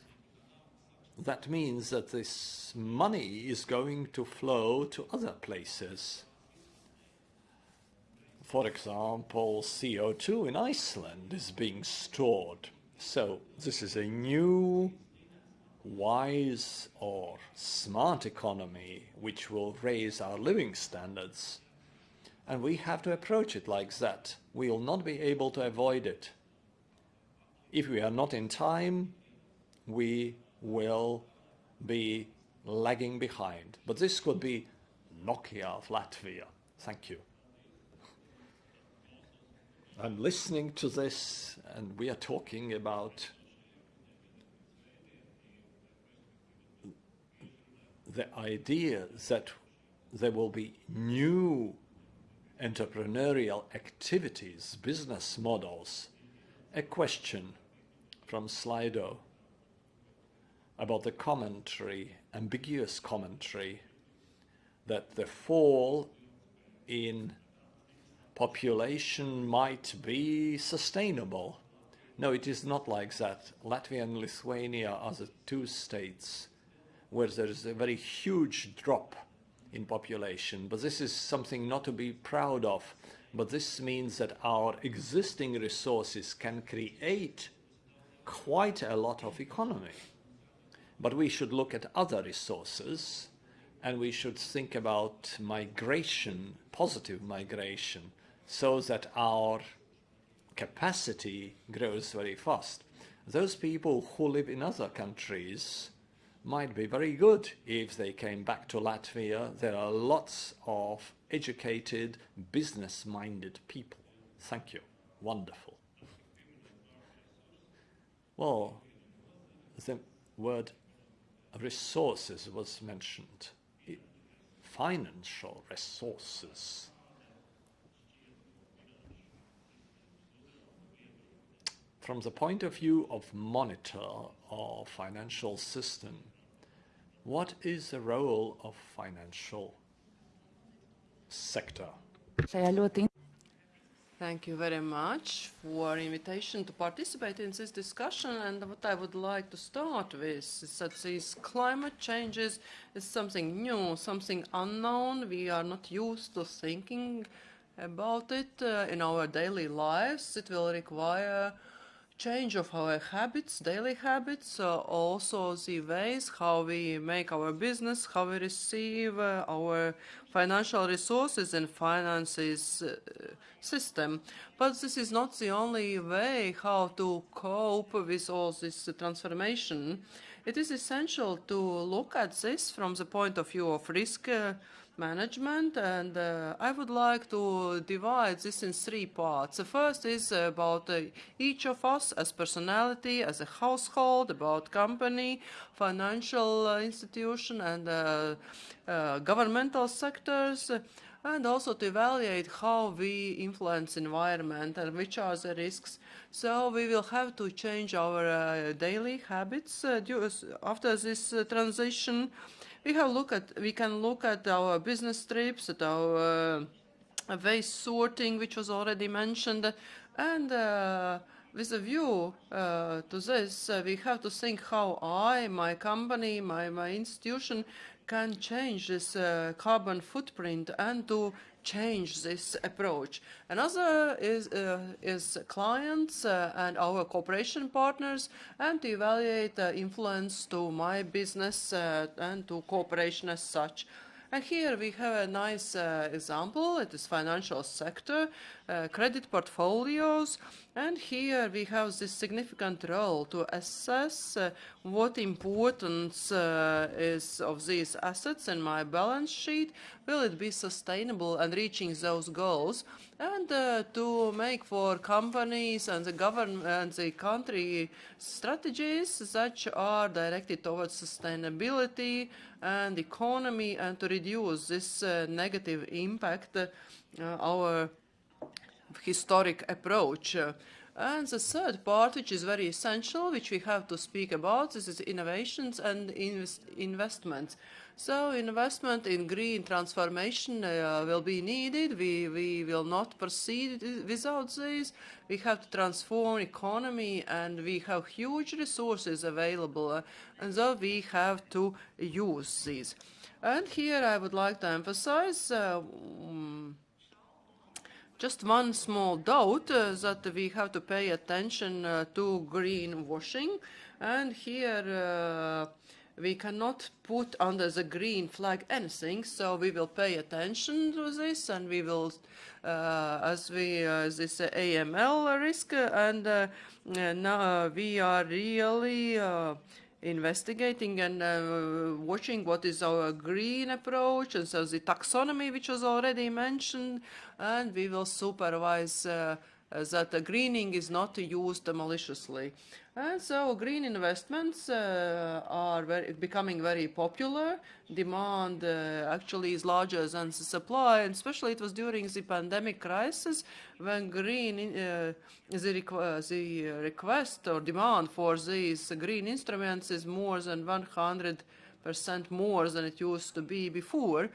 that means that this money is going to flow to other places. For example, CO2 in Iceland is being stored. So this is a new, wise or smart economy which will raise our living standards. And we have to approach it like that. We will not be able to avoid it. If we are not in time, we will be lagging behind. But this could be Nokia of Latvia. Thank you. I'm listening to this and we are talking about the idea that there will be new entrepreneurial activities, business models. A question from Slido about the commentary, ambiguous commentary, that the fall in population might be sustainable. No, it is not like that. Latvia and Lithuania are the two states where there is a very huge drop in population. But this is something not to be proud of. But this means that our existing resources can create quite a lot of economy. But we should look at other resources and we should think about migration, positive migration, so that our capacity grows very fast. Those people who live in other countries might be very good if they came back to Latvia. There are lots of educated, business-minded people. Thank you. Wonderful. Well, the word resources was mentioned. Financial resources. From the point of view of monitor or financial system, what is the role of financial sector? Thank you very much for invitation to participate in this discussion. And what I would like to start with is that these climate changes is something new, something unknown. We are not used to thinking about it uh, in our daily lives. It will require change of our habits, daily habits, uh, also the ways how we make our business, how we receive uh, our financial resources and finances uh, system. But this is not the only way how to cope with all this transformation. It is essential to look at this from the point of view of risk uh, management, and uh, I would like to divide this in three parts. The first is about uh, each of us as personality, as a household, about company, financial uh, institution, and uh, uh, governmental sectors, and also to evaluate how we influence environment and which are the risks. So we will have to change our uh, daily habits after this transition we have look at we can look at our business trips, at our uh, waste sorting, which was already mentioned, and uh, with a view uh, to this, uh, we have to think how I, my company, my, my institution can change this uh, carbon footprint and to change this approach. Another is, uh, is clients uh, and our cooperation partners and to evaluate the influence to my business uh, and to cooperation as such. And here we have a nice uh, example. It is financial sector, credit portfolios. And here we have this significant role to assess uh, what importance uh, is of these assets in my balance sheet. Will it be sustainable and reaching those goals? And uh, to make for companies and the government and the country strategies that are directed towards sustainability and economy and to reduce this uh, negative impact uh, our historic approach. And the third part, which is very essential, which we have to speak about, this is innovations and invest investments. So investment in green transformation uh, will be needed. We, we will not proceed without this. We have to transform economy and we have huge resources available uh, and so we have to use these. And here I would like to emphasize uh, um, just one small doubt uh, that we have to pay attention uh, to greenwashing. And here uh, we cannot put under the green flag anything, so we will pay attention to this and we will, uh, as we, uh, this uh, AML risk, and now we are really investigating and uh, watching what is our green approach and so the taxonomy which was already mentioned and we will supervise uh, that the greening is not used maliciously. And so green investments uh, are very, becoming very popular. Demand uh, actually is larger than the supply, and especially it was during the pandemic crisis when green uh, the, requ the request or demand for these green instruments is more than 100 percent more than it used to be before.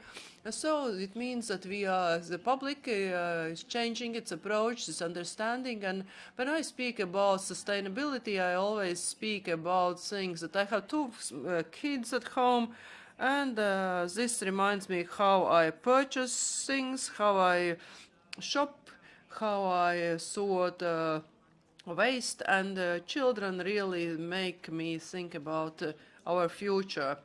So it means that we are, the public uh, is changing its approach, its understanding. And when I speak about sustainability, I always speak about things that I have two uh, kids at home. And uh, this reminds me how I purchase things, how I shop, how I sort uh, waste. And uh, children really make me think about uh, our future.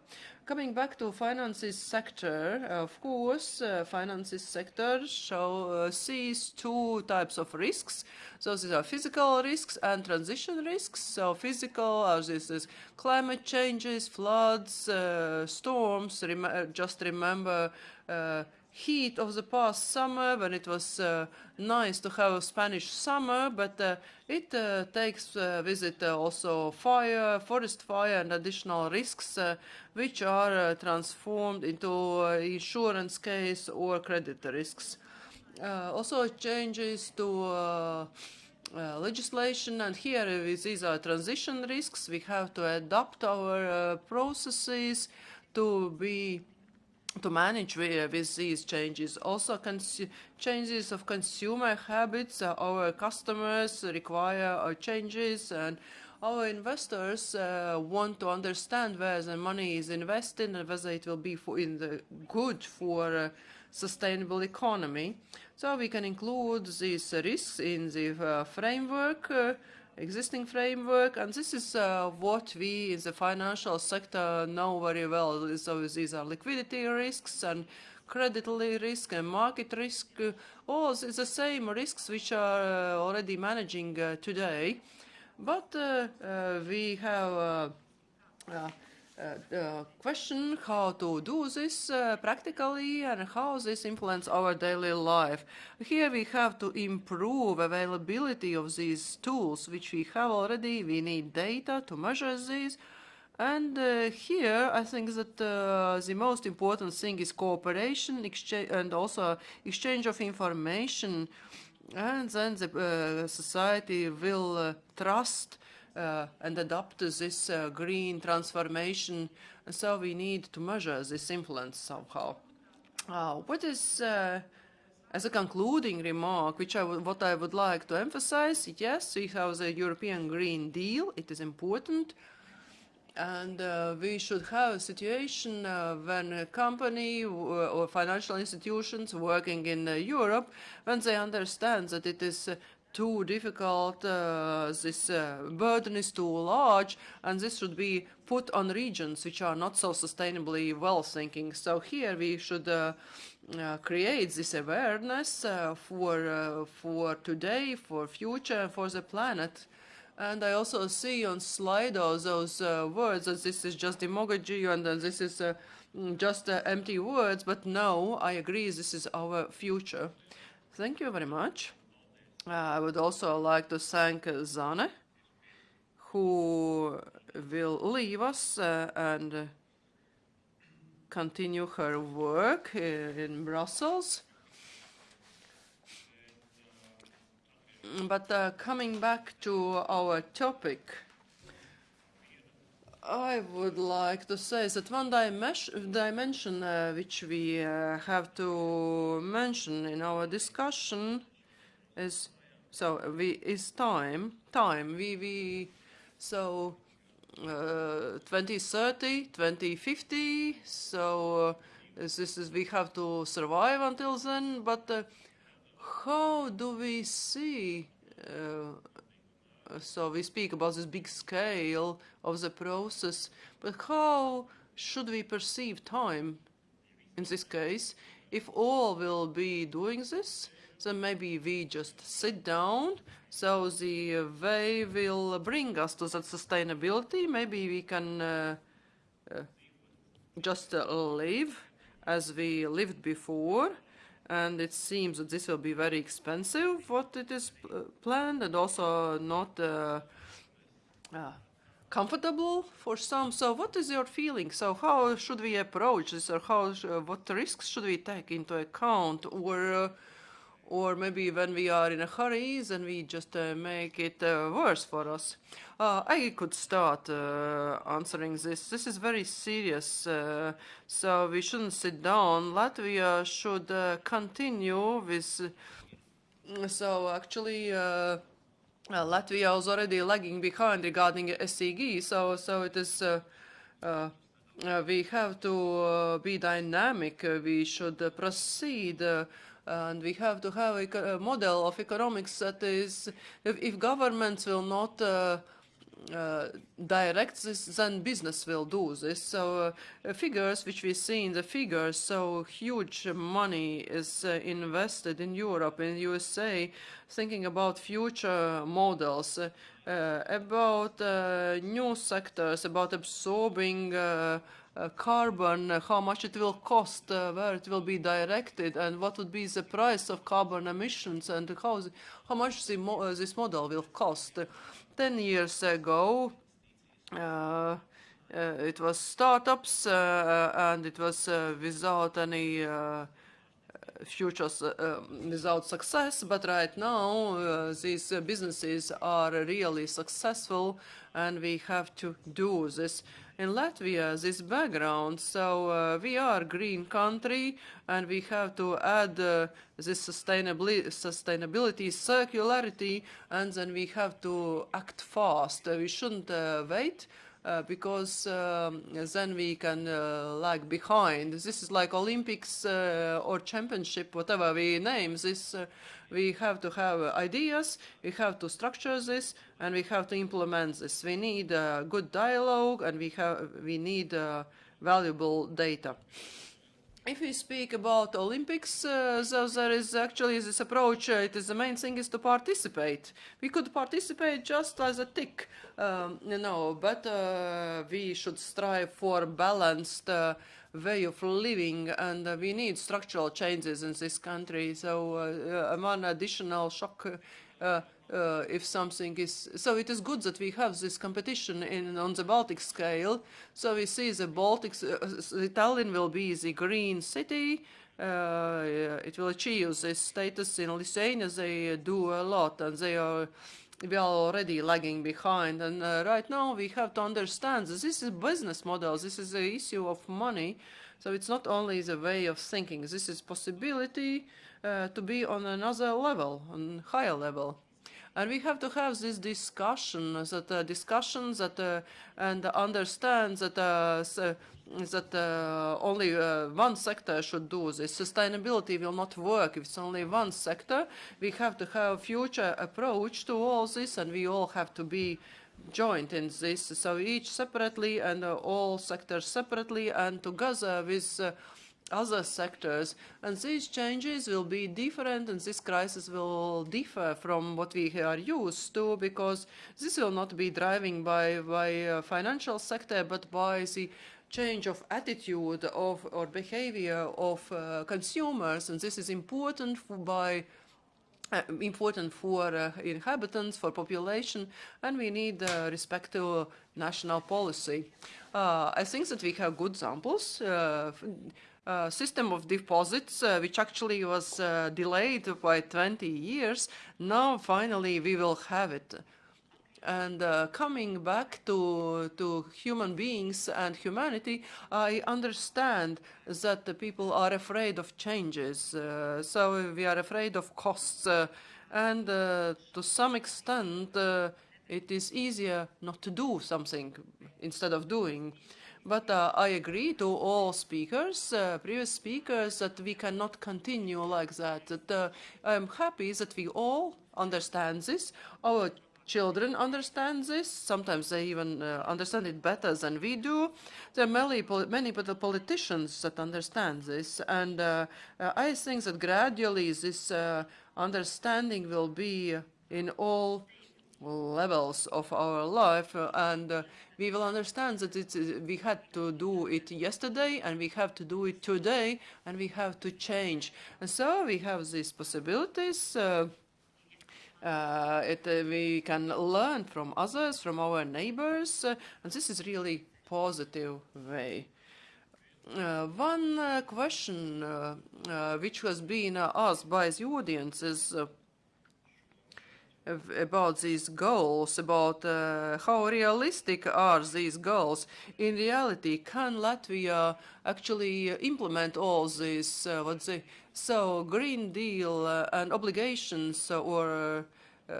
Coming back to finances sector, of course, uh, finances sector show, uh, sees two types of risks. So these are physical risks and transition risks. So physical are this, this climate changes, floods, uh, storms. Rem just remember uh, heat of the past summer when it was uh, nice to have a Spanish summer, but uh, it uh, takes uh, with it uh, also fire, forest fire and additional risks uh, which are transformed into insurance case or credit risks. also changes to legislation and here these are transition risks. We have to adapt our processes to be to manage with, with these changes. Also, changes of consumer habits, uh, our customers require uh, changes and our investors uh, want to understand where the money is invested and whether it will be for in the good for uh, sustainable economy. So we can include these risks in the uh, framework uh, existing framework, and this is uh, what we in the financial sector know very well. So these are liquidity risks and credit risk and market risk. All the same risks which are uh, already managing uh, today, but uh, we have uh, the question how to do this uh, practically and how this influence our daily life. Here we have to improve availability of these tools which we have already. We need data to measure these. And uh, here, I think that uh, the most important thing is cooperation and also exchange of information. And then the uh, society will uh, trust uh, and adopt this uh, green transformation. And so we need to measure this influence somehow. Uh, what is, uh, as a concluding remark, which I what I would like to emphasize, yes, we have the European Green Deal. It is important. And uh, we should have a situation uh, when a company or financial institutions working in Europe, when they understand that it is too difficult, uh, this uh, burden is too large, and this should be put on regions which are not so sustainably well thinking. So here we should uh, uh create this awareness uh, for, uh, for today, for future, for the planet. And I also see on Slido those words that this is just demagogy and this is just empty words, but no, I agree, this is our future. Thank you very much. Uh, I would also like to thank Zane, who will leave us uh, and continue her work in Brussels. But uh, coming back to our topic, I would like to say that one dimension uh, which we uh, have to mention in our discussion is so we is time time. We we so uh, 2030 2050 so uh, this is we have to survive until then. But uh, how do we see uh, so we speak about this big scale of the process but how should we perceive time in this case? If all will be doing this so maybe we just sit down. So the way will bring us to that sustainability. Maybe we can uh, uh, just uh, live as we lived before. And it seems that this will be very expensive, what it is uh, planned, and also not uh, uh, comfortable for some. So what is your feeling? So how should we approach this or how, what risks should we take into account? Or or maybe when we are in a hurry, then we just uh, make it uh, worse for us. Uh, I could start uh, answering this. This is very serious, uh, so we shouldn't sit down. Latvia should uh, continue with. so actually. Latvia is already lagging behind regarding SEG, so so it is we have to be dynamic. we should proceed and we have to have a, model of economics that is, if, if governments will not uh, uh, direct this, then business will do this. So uh, figures which we see in the figures, so huge money is uh, invested in Europe, in USA, thinking about future models, uh, about uh, new sectors, about absorbing uh, carbon, uh, how much it will cost, uh, where it will be directed, and what would be the price of carbon emissions, and how, the, how much the mo this model will cost. Ten years ago, uh, it was startups, and it was without any futures uh, without success, but right now uh, these uh, businesses are really successful and we have to do this in Latvia this background. So uh, we are green country and we have to add uh, this sustainability, sustainability, circularity, and then we have to act fast. We shouldn't uh, wait. Uh, because um, then we can uh, lag behind. This is like Olympics uh, or championship, whatever we name this we have to have ideas, we have to structure this, and we have to implement this. We need good dialogue, and we have we need valuable data. If we speak about Olympics, uh, so there is actually this approach. Uh, it is the main thing is to participate. We could participate just as a tick, um, you know, but uh, we should strive for balanced uh, way of living, and uh, we need structural changes in this country. So uh, one additional shock uh, if something is so it is good that we have this competition in on the Baltic scale. So we see the Baltics uh, Tallinn will be the green city. Uh, it will achieve this status in Lithuania. They do a lot and they are we are already lagging behind. And uh, right now we have to understand that this is business model. This is the issue of money. So it's not only the way of thinking. This is possibility uh, to be on another level on higher level and we have to have this discussion, that uh, discussions that uh, and understand that uh, so, that uh, only uh, one sector should do this. Sustainability will not work if it's only one sector. We have to have a future approach to all this, and we all have to be joined in this. So each separately and uh, all sectors separately and together with other sectors. And these changes will be different and this crisis will differ from what we are used to because this will not be driving by, by uh, financial sector but by the change of attitude of or behavior of uh, consumers and this is important for, by uh, important for uh, inhabitants, for population, and we need uh, respect to national policy. Uh, I think that we have good examples. Uh, system of deposits, uh, which actually was uh, delayed by 20 years. Now, finally, we will have it. And uh, coming back to, to human beings and humanity, I understand that the people are afraid of changes. Uh, so we are afraid of costs. and to some extent, it is easier not to do something instead of doing. But uh, I agree to all speakers, uh, previous speakers, that we cannot continue like that. That uh, I'm happy that we all understand this. Our children understand this. Sometimes they even uh, understand it better than we do. There are many, many politicians that understand this. And uh, uh, I think that gradually this understanding will be in all levels of our life uh, and uh, we will understand that it's, uh, we had to do it yesterday and we have to do it today and we have to change. And so we have these possibilities uh, uh, it, uh, we can learn from others from our neighbors and this is really positive way. One question which has been asked by the audience is about these goals, about uh, how realistic are these goals. In reality, can Latvia actually implement all these, uh, what's it, so Green Deal uh, and obligations or uh,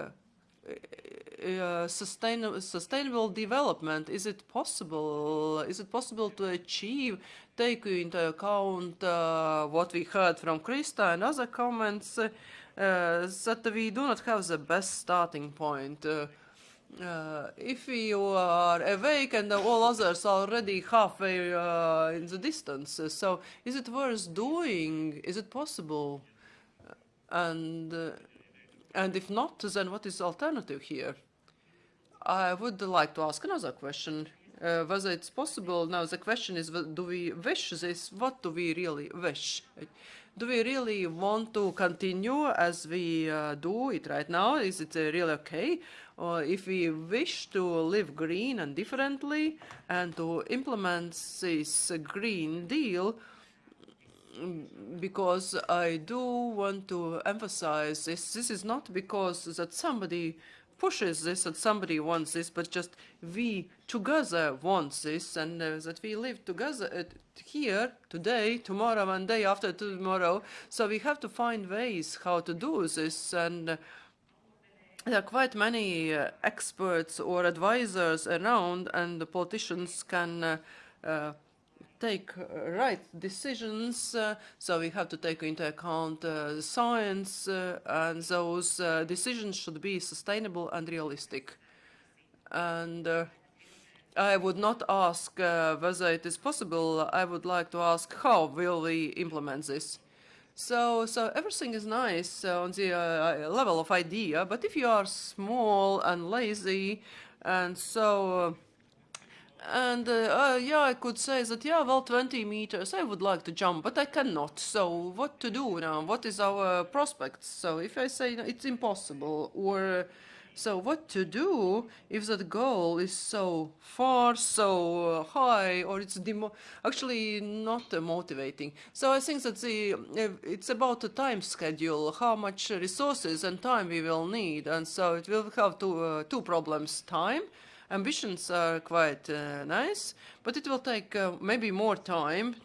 uh, sustainable, sustainable development, is it possible? Is it possible to achieve, taking into account uh, what we heard from Krista and other comments, uh, that we do not have the best starting point. Uh, uh, if you are awake and all others are already halfway uh, in the distance, so is it worth doing? Is it possible? And uh, and if not, then what is the alternative here? I would like to ask another question. Uh, whether it's possible now the question is do we wish this what do we really wish do we really want to continue as we uh, do it right now? Is it uh, really okay? Or if we wish to live green and differently and to implement this Green Deal, because I do want to emphasize this, this is not because that somebody pushes this and somebody wants this, but just we together want this and uh, that we live together uh, here today, tomorrow, and day after tomorrow. So we have to find ways how to do this and uh, there are quite many uh, experts or advisors around and the politicians can uh, uh, take uh, right decisions, uh, so we have to take into account uh, science, and those decisions should be sustainable and realistic. And I would not ask uh, whether it is possible. I would like to ask how will we implement this. So, so everything is nice uh, on the uh, level of idea, but if you are small and lazy, and so, uh, and uh, uh, yeah, I could say that yeah, well, 20 meters, I would like to jump, but I cannot. So, what to do now? What is our prospects? So, if I say it's impossible, or so what to do if that goal is so far, so high, or it's actually not uh, motivating? So I think that the it's about the time schedule, how much resources and time we will need, and so it will have two uh, two problems: time. Ambitions are quite uh, nice, but it will take uh, maybe more time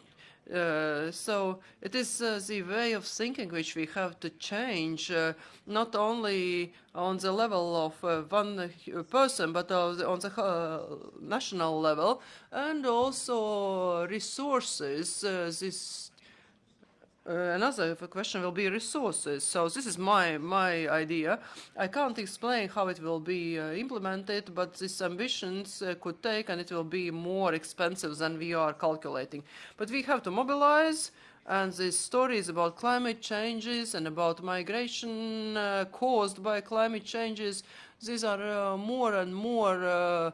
uh, so it is uh, the way of thinking which we have to change, uh, not only on the level of uh, one person, but on the national level, and also resources. this uh, another question will be resources. So this is my my idea. I can't explain how it will be uh, implemented, but these ambitions uh, could take, and it will be more expensive than we are calculating. But we have to mobilize, and the stories about climate changes and about migration uh, caused by climate changes, these are uh, more and more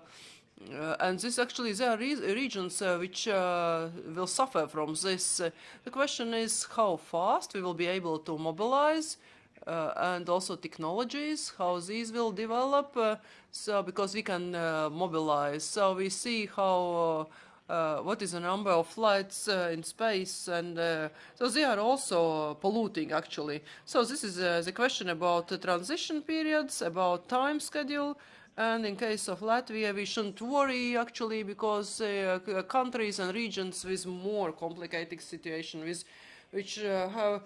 uh, and this actually there are re regions uh, which uh, will suffer from this. Uh, the question is how fast we will be able to mobilize uh, and also technologies, how these will develop. Uh, so because we can mobilize, so we see how what is the number of flights in space, and so they are also polluting actually. So this is the question about the transition periods, about time schedule. And in case of Latvia, we shouldn't worry actually because uh, countries and regions with more complicated situation, with which uh, have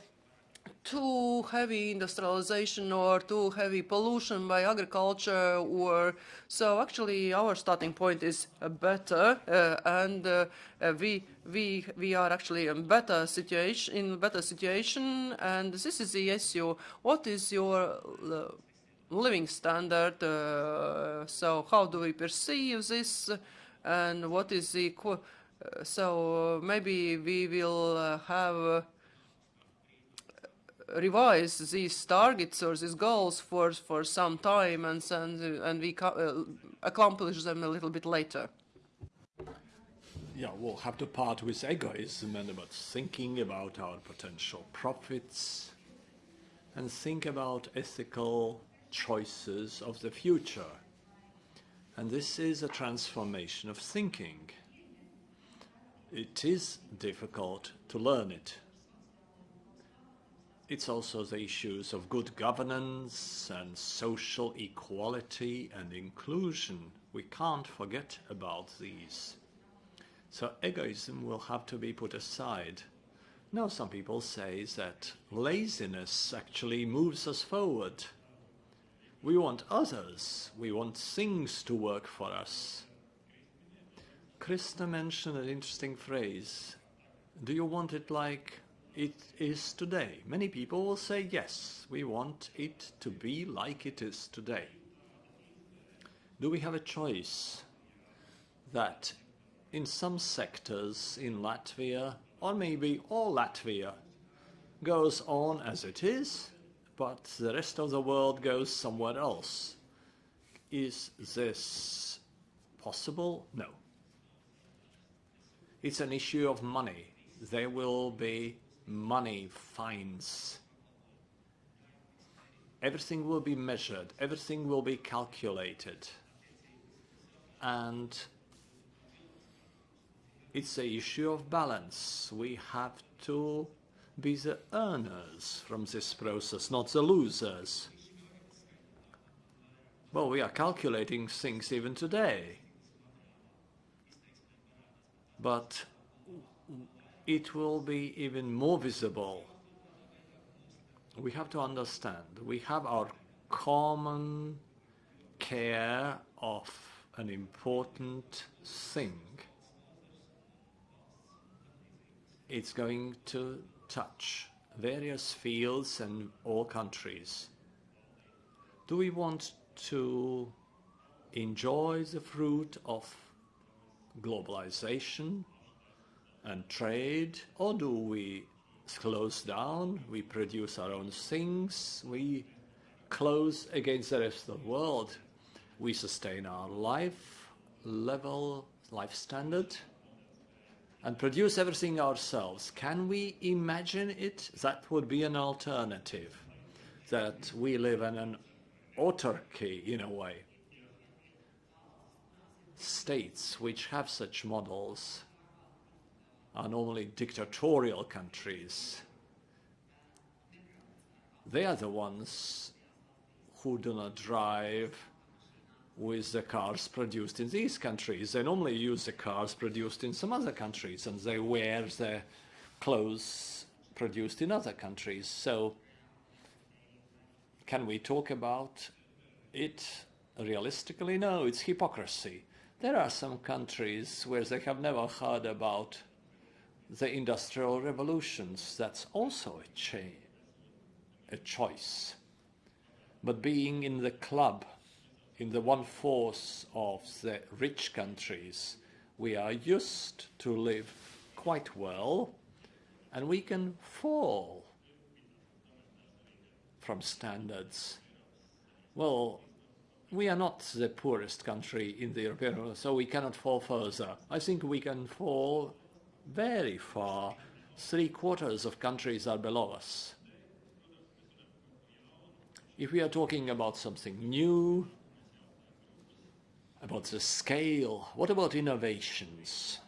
too heavy industrialization or too heavy pollution by agriculture or so actually our starting point is uh, better uh, and uh, uh, we we we are actually in better situation in better situation and this is the issue. What is your living standard. Uh, so how do we perceive this and what is the... Uh, so maybe we will uh, have revise these targets or these goals for for some time and and, and we uh, accomplish them a little bit later. Yeah, we'll have to part with egoism and about thinking about our potential profits and think about ethical choices of the future. And this is a transformation of thinking. It is difficult to learn it. It's also the issues of good governance and social equality and inclusion. We can't forget about these. So egoism will have to be put aside. Now some people say that laziness actually moves us forward. We want others. We want things to work for us. Krista mentioned an interesting phrase. Do you want it like it is today? Many people will say yes, we want it to be like it is today. Do we have a choice that in some sectors in Latvia, or maybe all Latvia, goes on as it is, but the rest of the world goes somewhere else. Is this possible? No. It's an issue of money. There will be money fines. Everything will be measured, everything will be calculated. And it's a issue of balance. We have to be the earners from this process, not the losers. Well, we are calculating things even today. But it will be even more visible. We have to understand, we have our common care of an important thing. It's going to touch various fields and all countries. Do we want to enjoy the fruit of globalization and trade, or do we close down, we produce our own things, we close against the rest of the world, we sustain our life level, life standard, and produce everything ourselves. Can we imagine it? That would be an alternative, that we live in an autarky in a way. States which have such models are normally dictatorial countries. They are the ones who do not drive with the cars produced in these countries. They normally use the cars produced in some other countries and they wear the clothes produced in other countries. So can we talk about it realistically? No, it's hypocrisy. There are some countries where they have never heard about the industrial revolutions. That's also a, a choice. But being in the club, in the one-fourth of the rich countries, we are used to live quite well, and we can fall from standards. Well, we are not the poorest country in the European Union, so we cannot fall further. I think we can fall very far. Three quarters of countries are below us. If we are talking about something new, about the scale, what about innovations?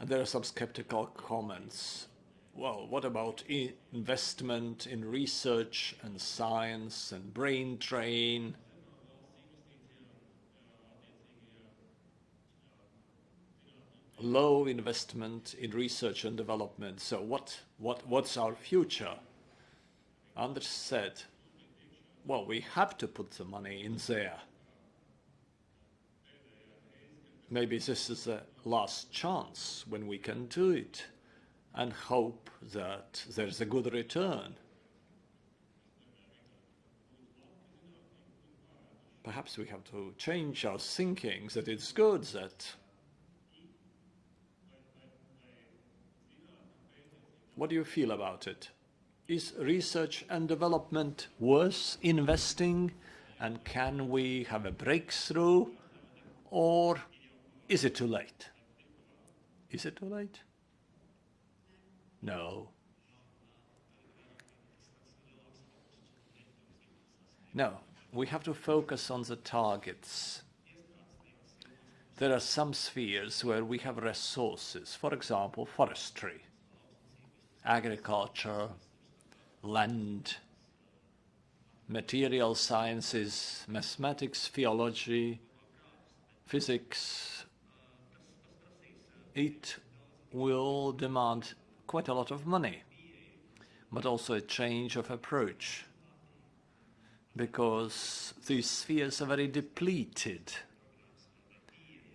And there are some skeptical comments. Well, what about investment in research and science and brain drain? low investment in research and development. So what, what, what's our future? Andris said, well, we have to put the money in there. Maybe this is the last chance when we can do it and hope that there's a good return. Perhaps we have to change our thinking that it's good that What do you feel about it? Is research and development worth investing? And can we have a breakthrough? Or is it too late? Is it too late? No. No, we have to focus on the targets. There are some spheres where we have resources, for example, forestry agriculture, land, material sciences, mathematics, theology, physics, it will demand quite a lot of money, but also a change of approach because these spheres are very depleted.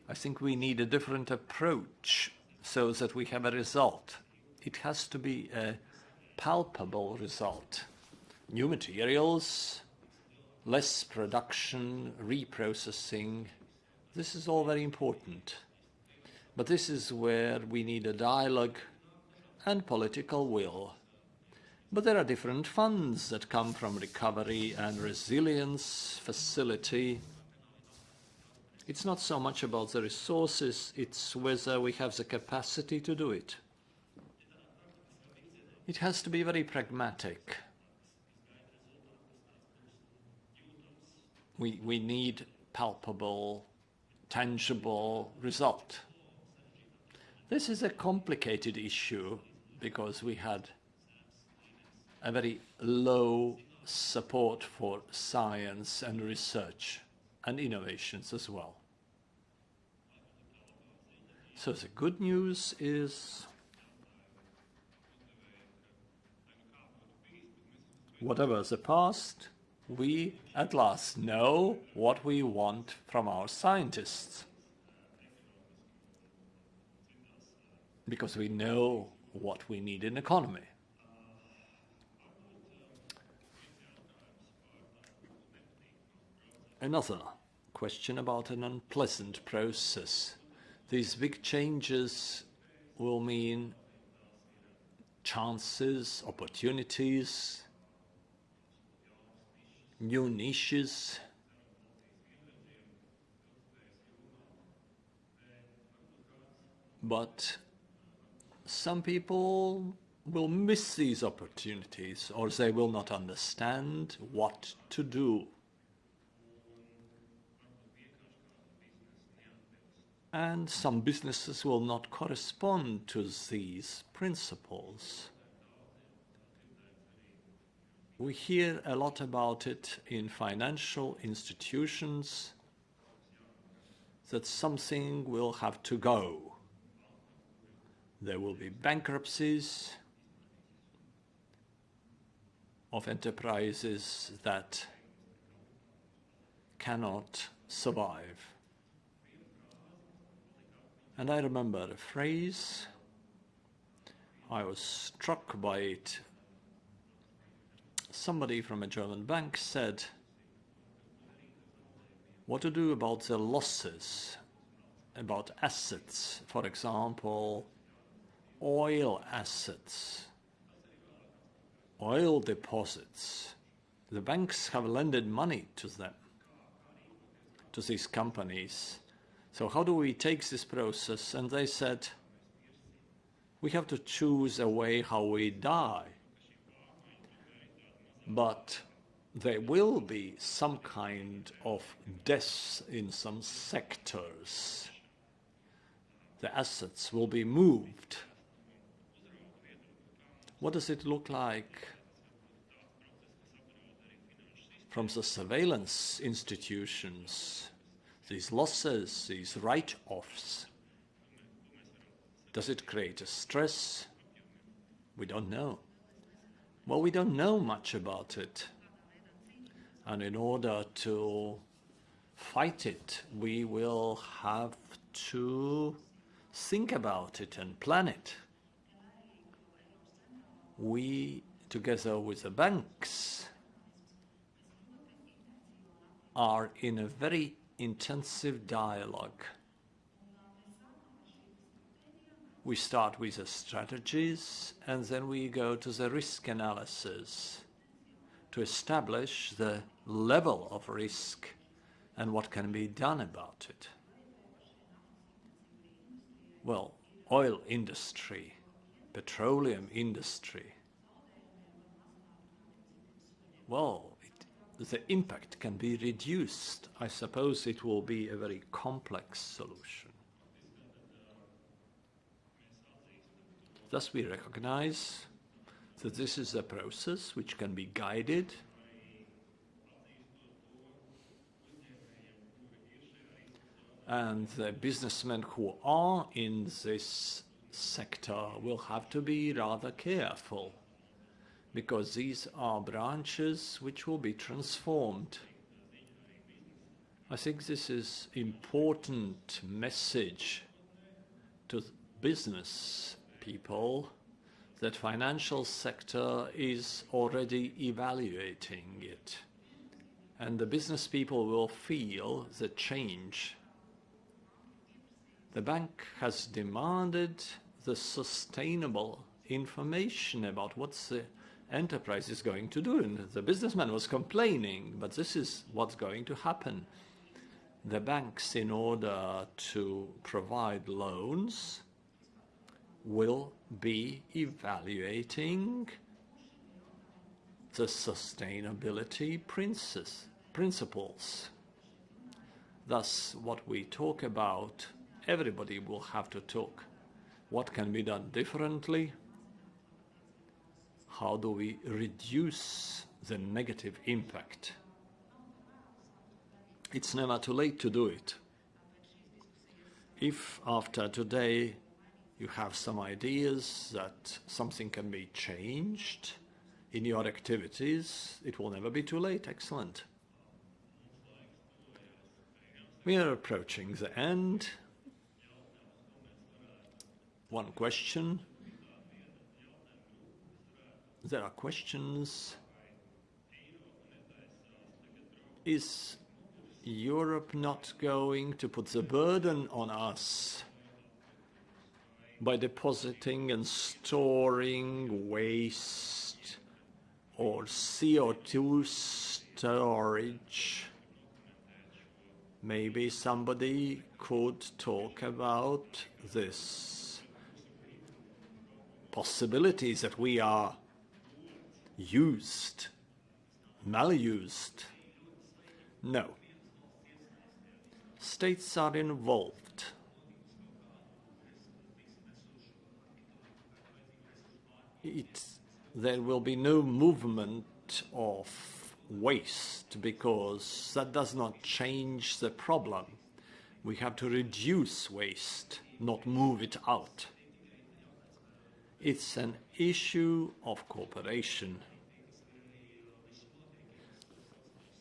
I think we need a different approach so that we have a result it has to be a palpable result. New materials, less production, reprocessing, this is all very important. But this is where we need a dialogue and political will. But there are different funds that come from recovery and resilience facility. It's not so much about the resources, it's whether we have the capacity to do it. It has to be very pragmatic. We, we need palpable, tangible result. This is a complicated issue because we had a very low support for science and research and innovations as well. So the good news is whatever the past, we at last know what we want from our scientists. Because we know what we need in economy. Another question about an unpleasant process. These big changes will mean chances, opportunities, new niches. But some people will miss these opportunities or they will not understand what to do. And some businesses will not correspond to these principles. We hear a lot about it in financial institutions that something will have to go. There will be bankruptcies of enterprises that cannot survive. And I remember a phrase, I was struck by it. Somebody from a German bank said, what to do about the losses, about assets, for example, oil assets, oil deposits. The banks have lended money to them, to these companies. So how do we take this process? And they said, we have to choose a way how we die. But there will be some kind of deaths in some sectors. The assets will be moved what does it look like from the surveillance institutions, these losses, these write-offs? Does it create a stress? We don't know. Well, we don't know much about it. And in order to fight it, we will have to think about it and plan it we, together with the banks, are in a very intensive dialogue. We start with the strategies and then we go to the risk analysis to establish the level of risk and what can be done about it. Well, oil industry petroleum industry, well, it, the impact can be reduced. I suppose it will be a very complex solution. Thus we recognize that this is a process which can be guided and the businessmen who are in this sector will have to be rather careful because these are branches which will be transformed. I think this is important message to business people that financial sector is already evaluating it and the business people will feel the change. The bank has demanded the sustainable information about what the enterprise is going to do. And the businessman was complaining, but this is what's going to happen. The banks, in order to provide loans, will be evaluating the sustainability principles. Thus, what we talk about, everybody will have to talk what can be done differently? How do we reduce the negative impact? It's never too late to do it. If after today you have some ideas that something can be changed in your activities, it will never be too late. Excellent. We are approaching the end one question. There are questions. Is Europe not going to put the burden on us by depositing and storing waste or CO2 storage? Maybe somebody could talk about this possibilities that we are used, malused. No. States are involved. It, there will be no movement of waste because that does not change the problem. We have to reduce waste, not move it out. It's an issue of cooperation.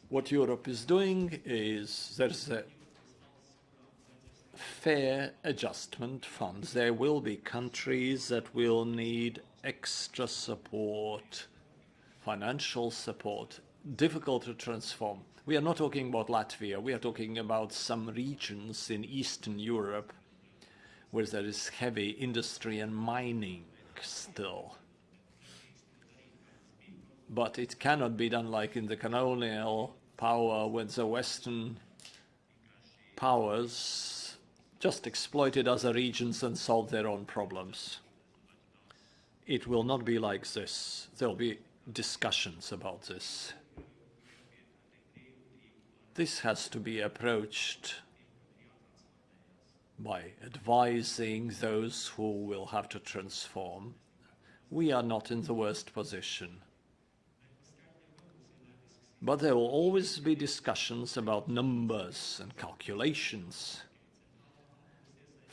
What Europe is doing is there's a fair adjustment fund. There will be countries that will need extra support, financial support, difficult to transform. We are not talking about Latvia, we are talking about some regions in Eastern Europe where there is heavy industry and mining still. But it cannot be done like in the colonial power when the Western powers just exploited other regions and solved their own problems. It will not be like this. There will be discussions about this. This has to be approached by advising those who will have to transform. We are not in the worst position. But there will always be discussions about numbers and calculations.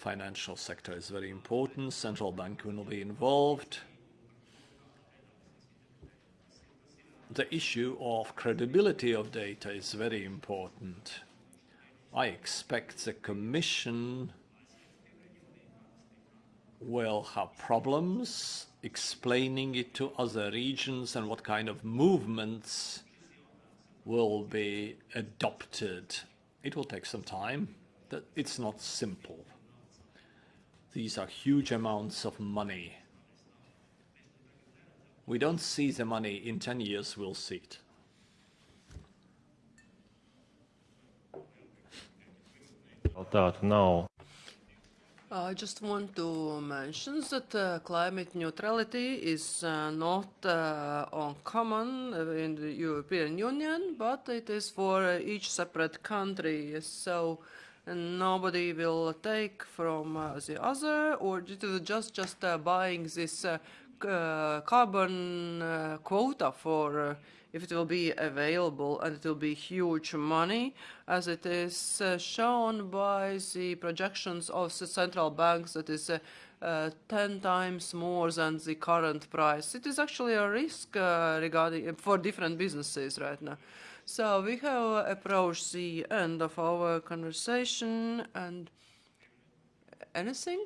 Financial sector is very important. Central bank will be involved. the issue of credibility of data is very important. I expect the Commission will have problems explaining it to other regions and what kind of movements will be adopted. It will take some time. It's not simple. These are huge amounts of money. We don't see the money in 10 years, we'll see it. That now. I just want to mention that uh, climate neutrality is uh, not uh, uncommon in the European Union, but it is for each separate country. So nobody will take from uh, the other, or just just uh, buying this uh, carbon quota for if it will be available and it will be huge money as it is shown by the projections of the central banks that is 10 times more than the current price. It is actually a risk regarding for different businesses right now. So we have approached the end of our conversation and anything?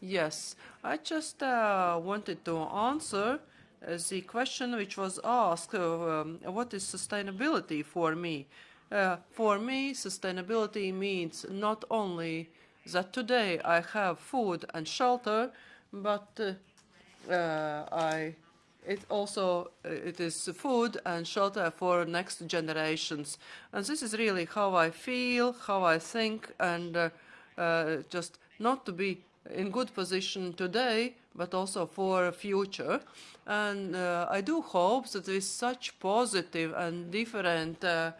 Yes, I just uh, wanted to answer uh, the question which was asked, uh, um, what is sustainability for me? Uh, for me, sustainability means not only that today I have food and shelter, but uh, uh, I it also it is food and shelter for next generations and this is really how i feel how i think and uh, uh, just not to be in good position today, but also for future. And uh, I do hope that with such positive and different uh,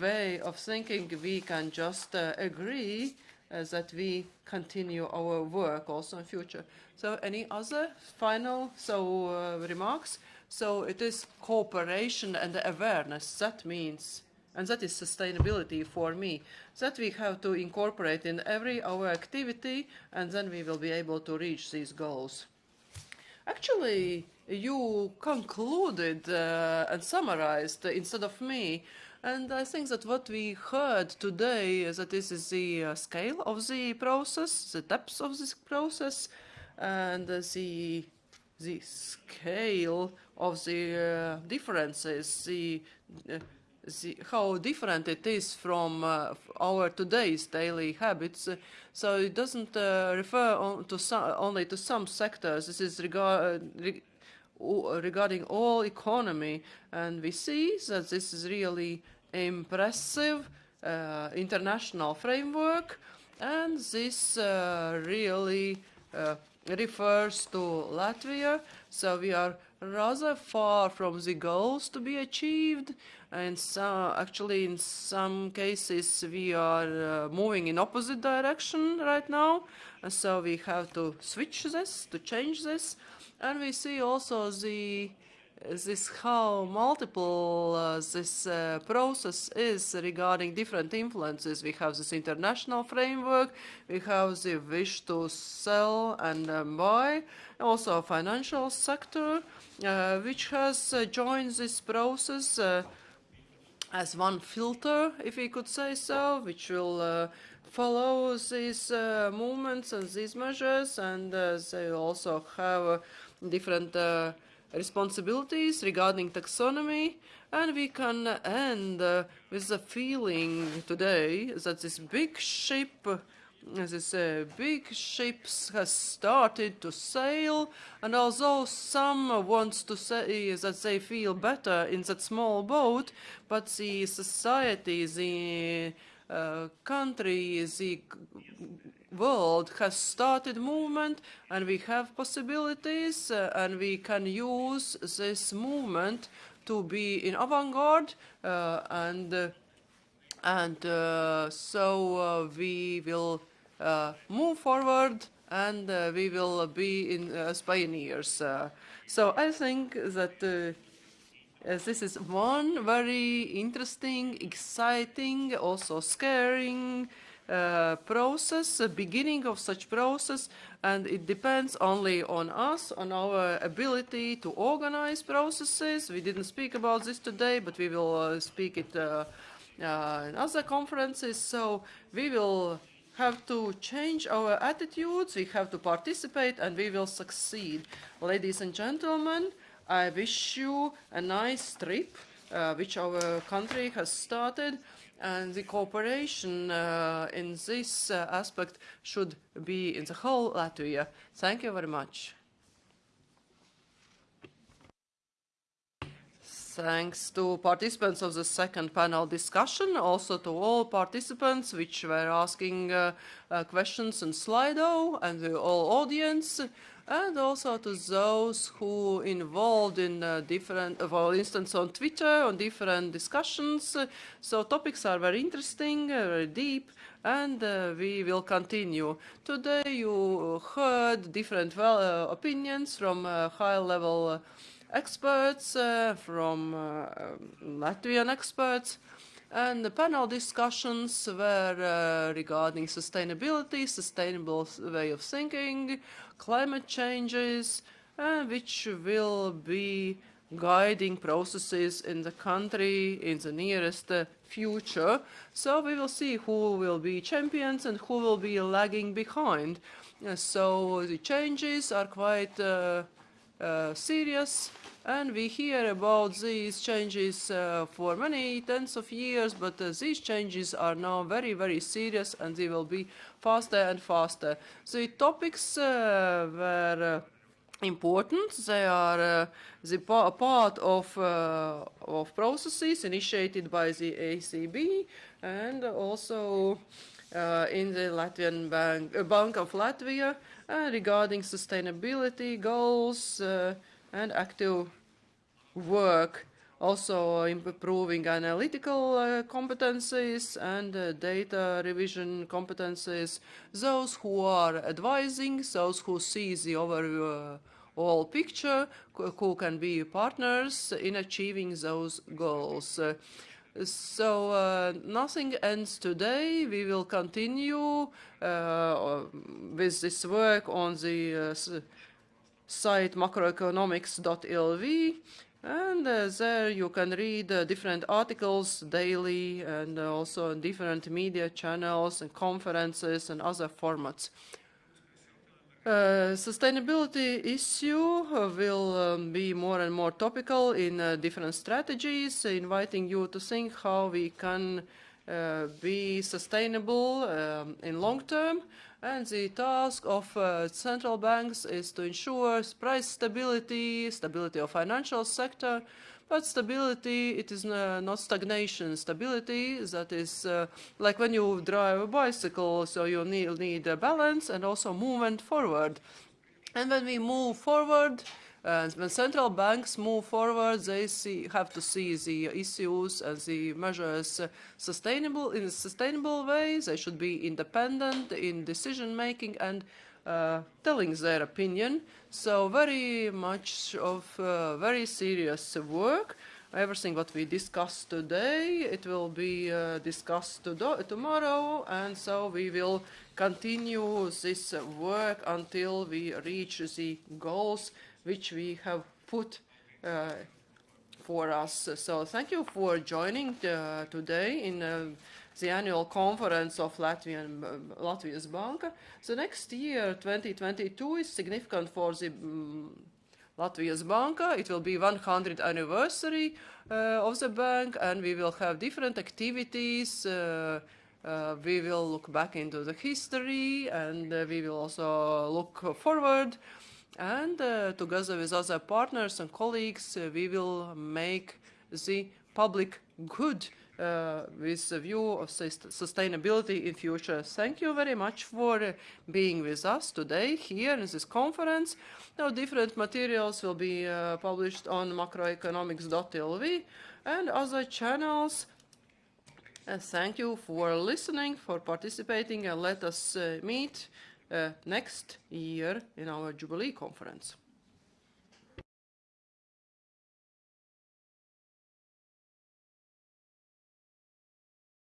way of thinking, we can just uh, agree uh, that we continue our work also in future. So any other final so uh, remarks? So it is cooperation and awareness. That means and that is sustainability for me, that we have to incorporate in every our activity, and then we will be able to reach these goals. Actually, you concluded uh, and summarized instead of me, and I think that what we heard today is that this is the uh, scale of the process, the depth of this process, and uh, the the scale of the uh, differences, the uh, the, how different it is from uh, our today's daily habits. Uh, so it doesn't uh, refer on to only to some sectors. This is regard, re regarding all economy, and we see that this is really impressive uh, international framework, and this uh, really uh, refers to Latvia. So we are rather far from the goals to be achieved, and so actually in some cases we are uh, moving in opposite direction right now, and so we have to switch this, to change this, and we see also the this how multiple uh, this uh, process is regarding different influences. We have this international framework, we have the wish to sell and uh, buy, also a financial sector, uh, which has uh, joined this process uh, as one filter, if we could say so, which will follow these movements and these measures, and they also have different responsibilities regarding taxonomy, and we can end uh, with the feeling today that this big ship, this uh, big ships has started to sail, and although some wants to say that they feel better in that small boat, but the society, the uh, country, the world has started movement and we have possibilities uh, and we can use this movement to be in avant-garde uh, and uh, and uh, so uh, we will move forward and we will be in as pioneers. so I think that this is one very interesting, exciting, also scaring uh, process, a beginning of such process, and it depends only on us, on our ability to organize processes. We didn't speak about this today, but we will uh, speak it uh, uh in other conferences. So we will have to change our attitudes, we have to participate, and we will succeed. Ladies and gentlemen, I wish you a nice trip, uh, which our country has started and the cooperation uh, in this uh, aspect should be in the whole Latvia. Thank you very much. Thanks to participants of the second panel discussion, also to all participants which were asking uh, uh questions in Slido and the all audience and also to those who involved in uh, different, uh, for instance, on Twitter, on different discussions. So topics are very interesting, uh, very deep, and uh, we will continue. Today you heard different well, uh, opinions from uh, high-level experts, from Latvian experts, and the panel discussions were regarding sustainability, sustainable way of thinking, climate changes, uh, which will be guiding processes in the country in the nearest uh, future. So we will see who will be champions and who will be lagging behind. Uh, so the changes are quite uh, uh, serious and we hear about these changes uh, for many tens of years, but uh, these changes are now very, very serious and they will be faster and faster. The topics uh, were uh, important. They are uh, the pa part of, uh, of processes initiated by the ECB and also in the Latvian Bank, Bank of Latvia regarding sustainability goals and active work also improving analytical uh, competencies and uh, data revision competencies, those who are advising, those who see the overall picture, who can be partners in achieving those goals. So uh, nothing ends today. We will continue uh, with this work on the uh, site makroekonomika.lv and uh, there you can read uh, different articles daily and uh, also different media channels and conferences and other formats. Uh, sustainability issue will um, be more and more topical in uh, different strategies, inviting you to think how we can uh, be sustainable um, in long term. And the task of uh, central banks is to ensure price stability, stability of financial sector, but stability, it is uh, not stagnation. Stability, that is uh, like when you drive a bicycle, so you need, need a balance and also movement forward. And when we move forward, uh, when central banks move forward, they see, have to see the issues and the measures sustainable in a sustainable way. They should be independent in decision making and uh, telling their opinion. So very much of uh, very serious work. Everything what we discussed today, it will be uh, discussed to tomorrow, and so we will continue this work until we reach the goals which we have put uh, for us. So thank you for joining uh, today in uh, the annual conference of Latvian, uh, Latvia's Bank. So next year, 2022, is significant for the um, Latvijas Banka. It will be 100th anniversary uh, of the bank, and we will have different activities. Uh, uh, we will look back into the history, and we will also look forward. And uh, together with other partners and colleagues, uh, we will make the public good uh, with the view of sustainability in future. Thank you very much for uh, being with us today here in this conference. Now different materials will be uh, published on makroekonomika.lv and other channels. And thank you for listening, for participating, and let us uh, meet uh, Uh, next year in our Jubilee conference.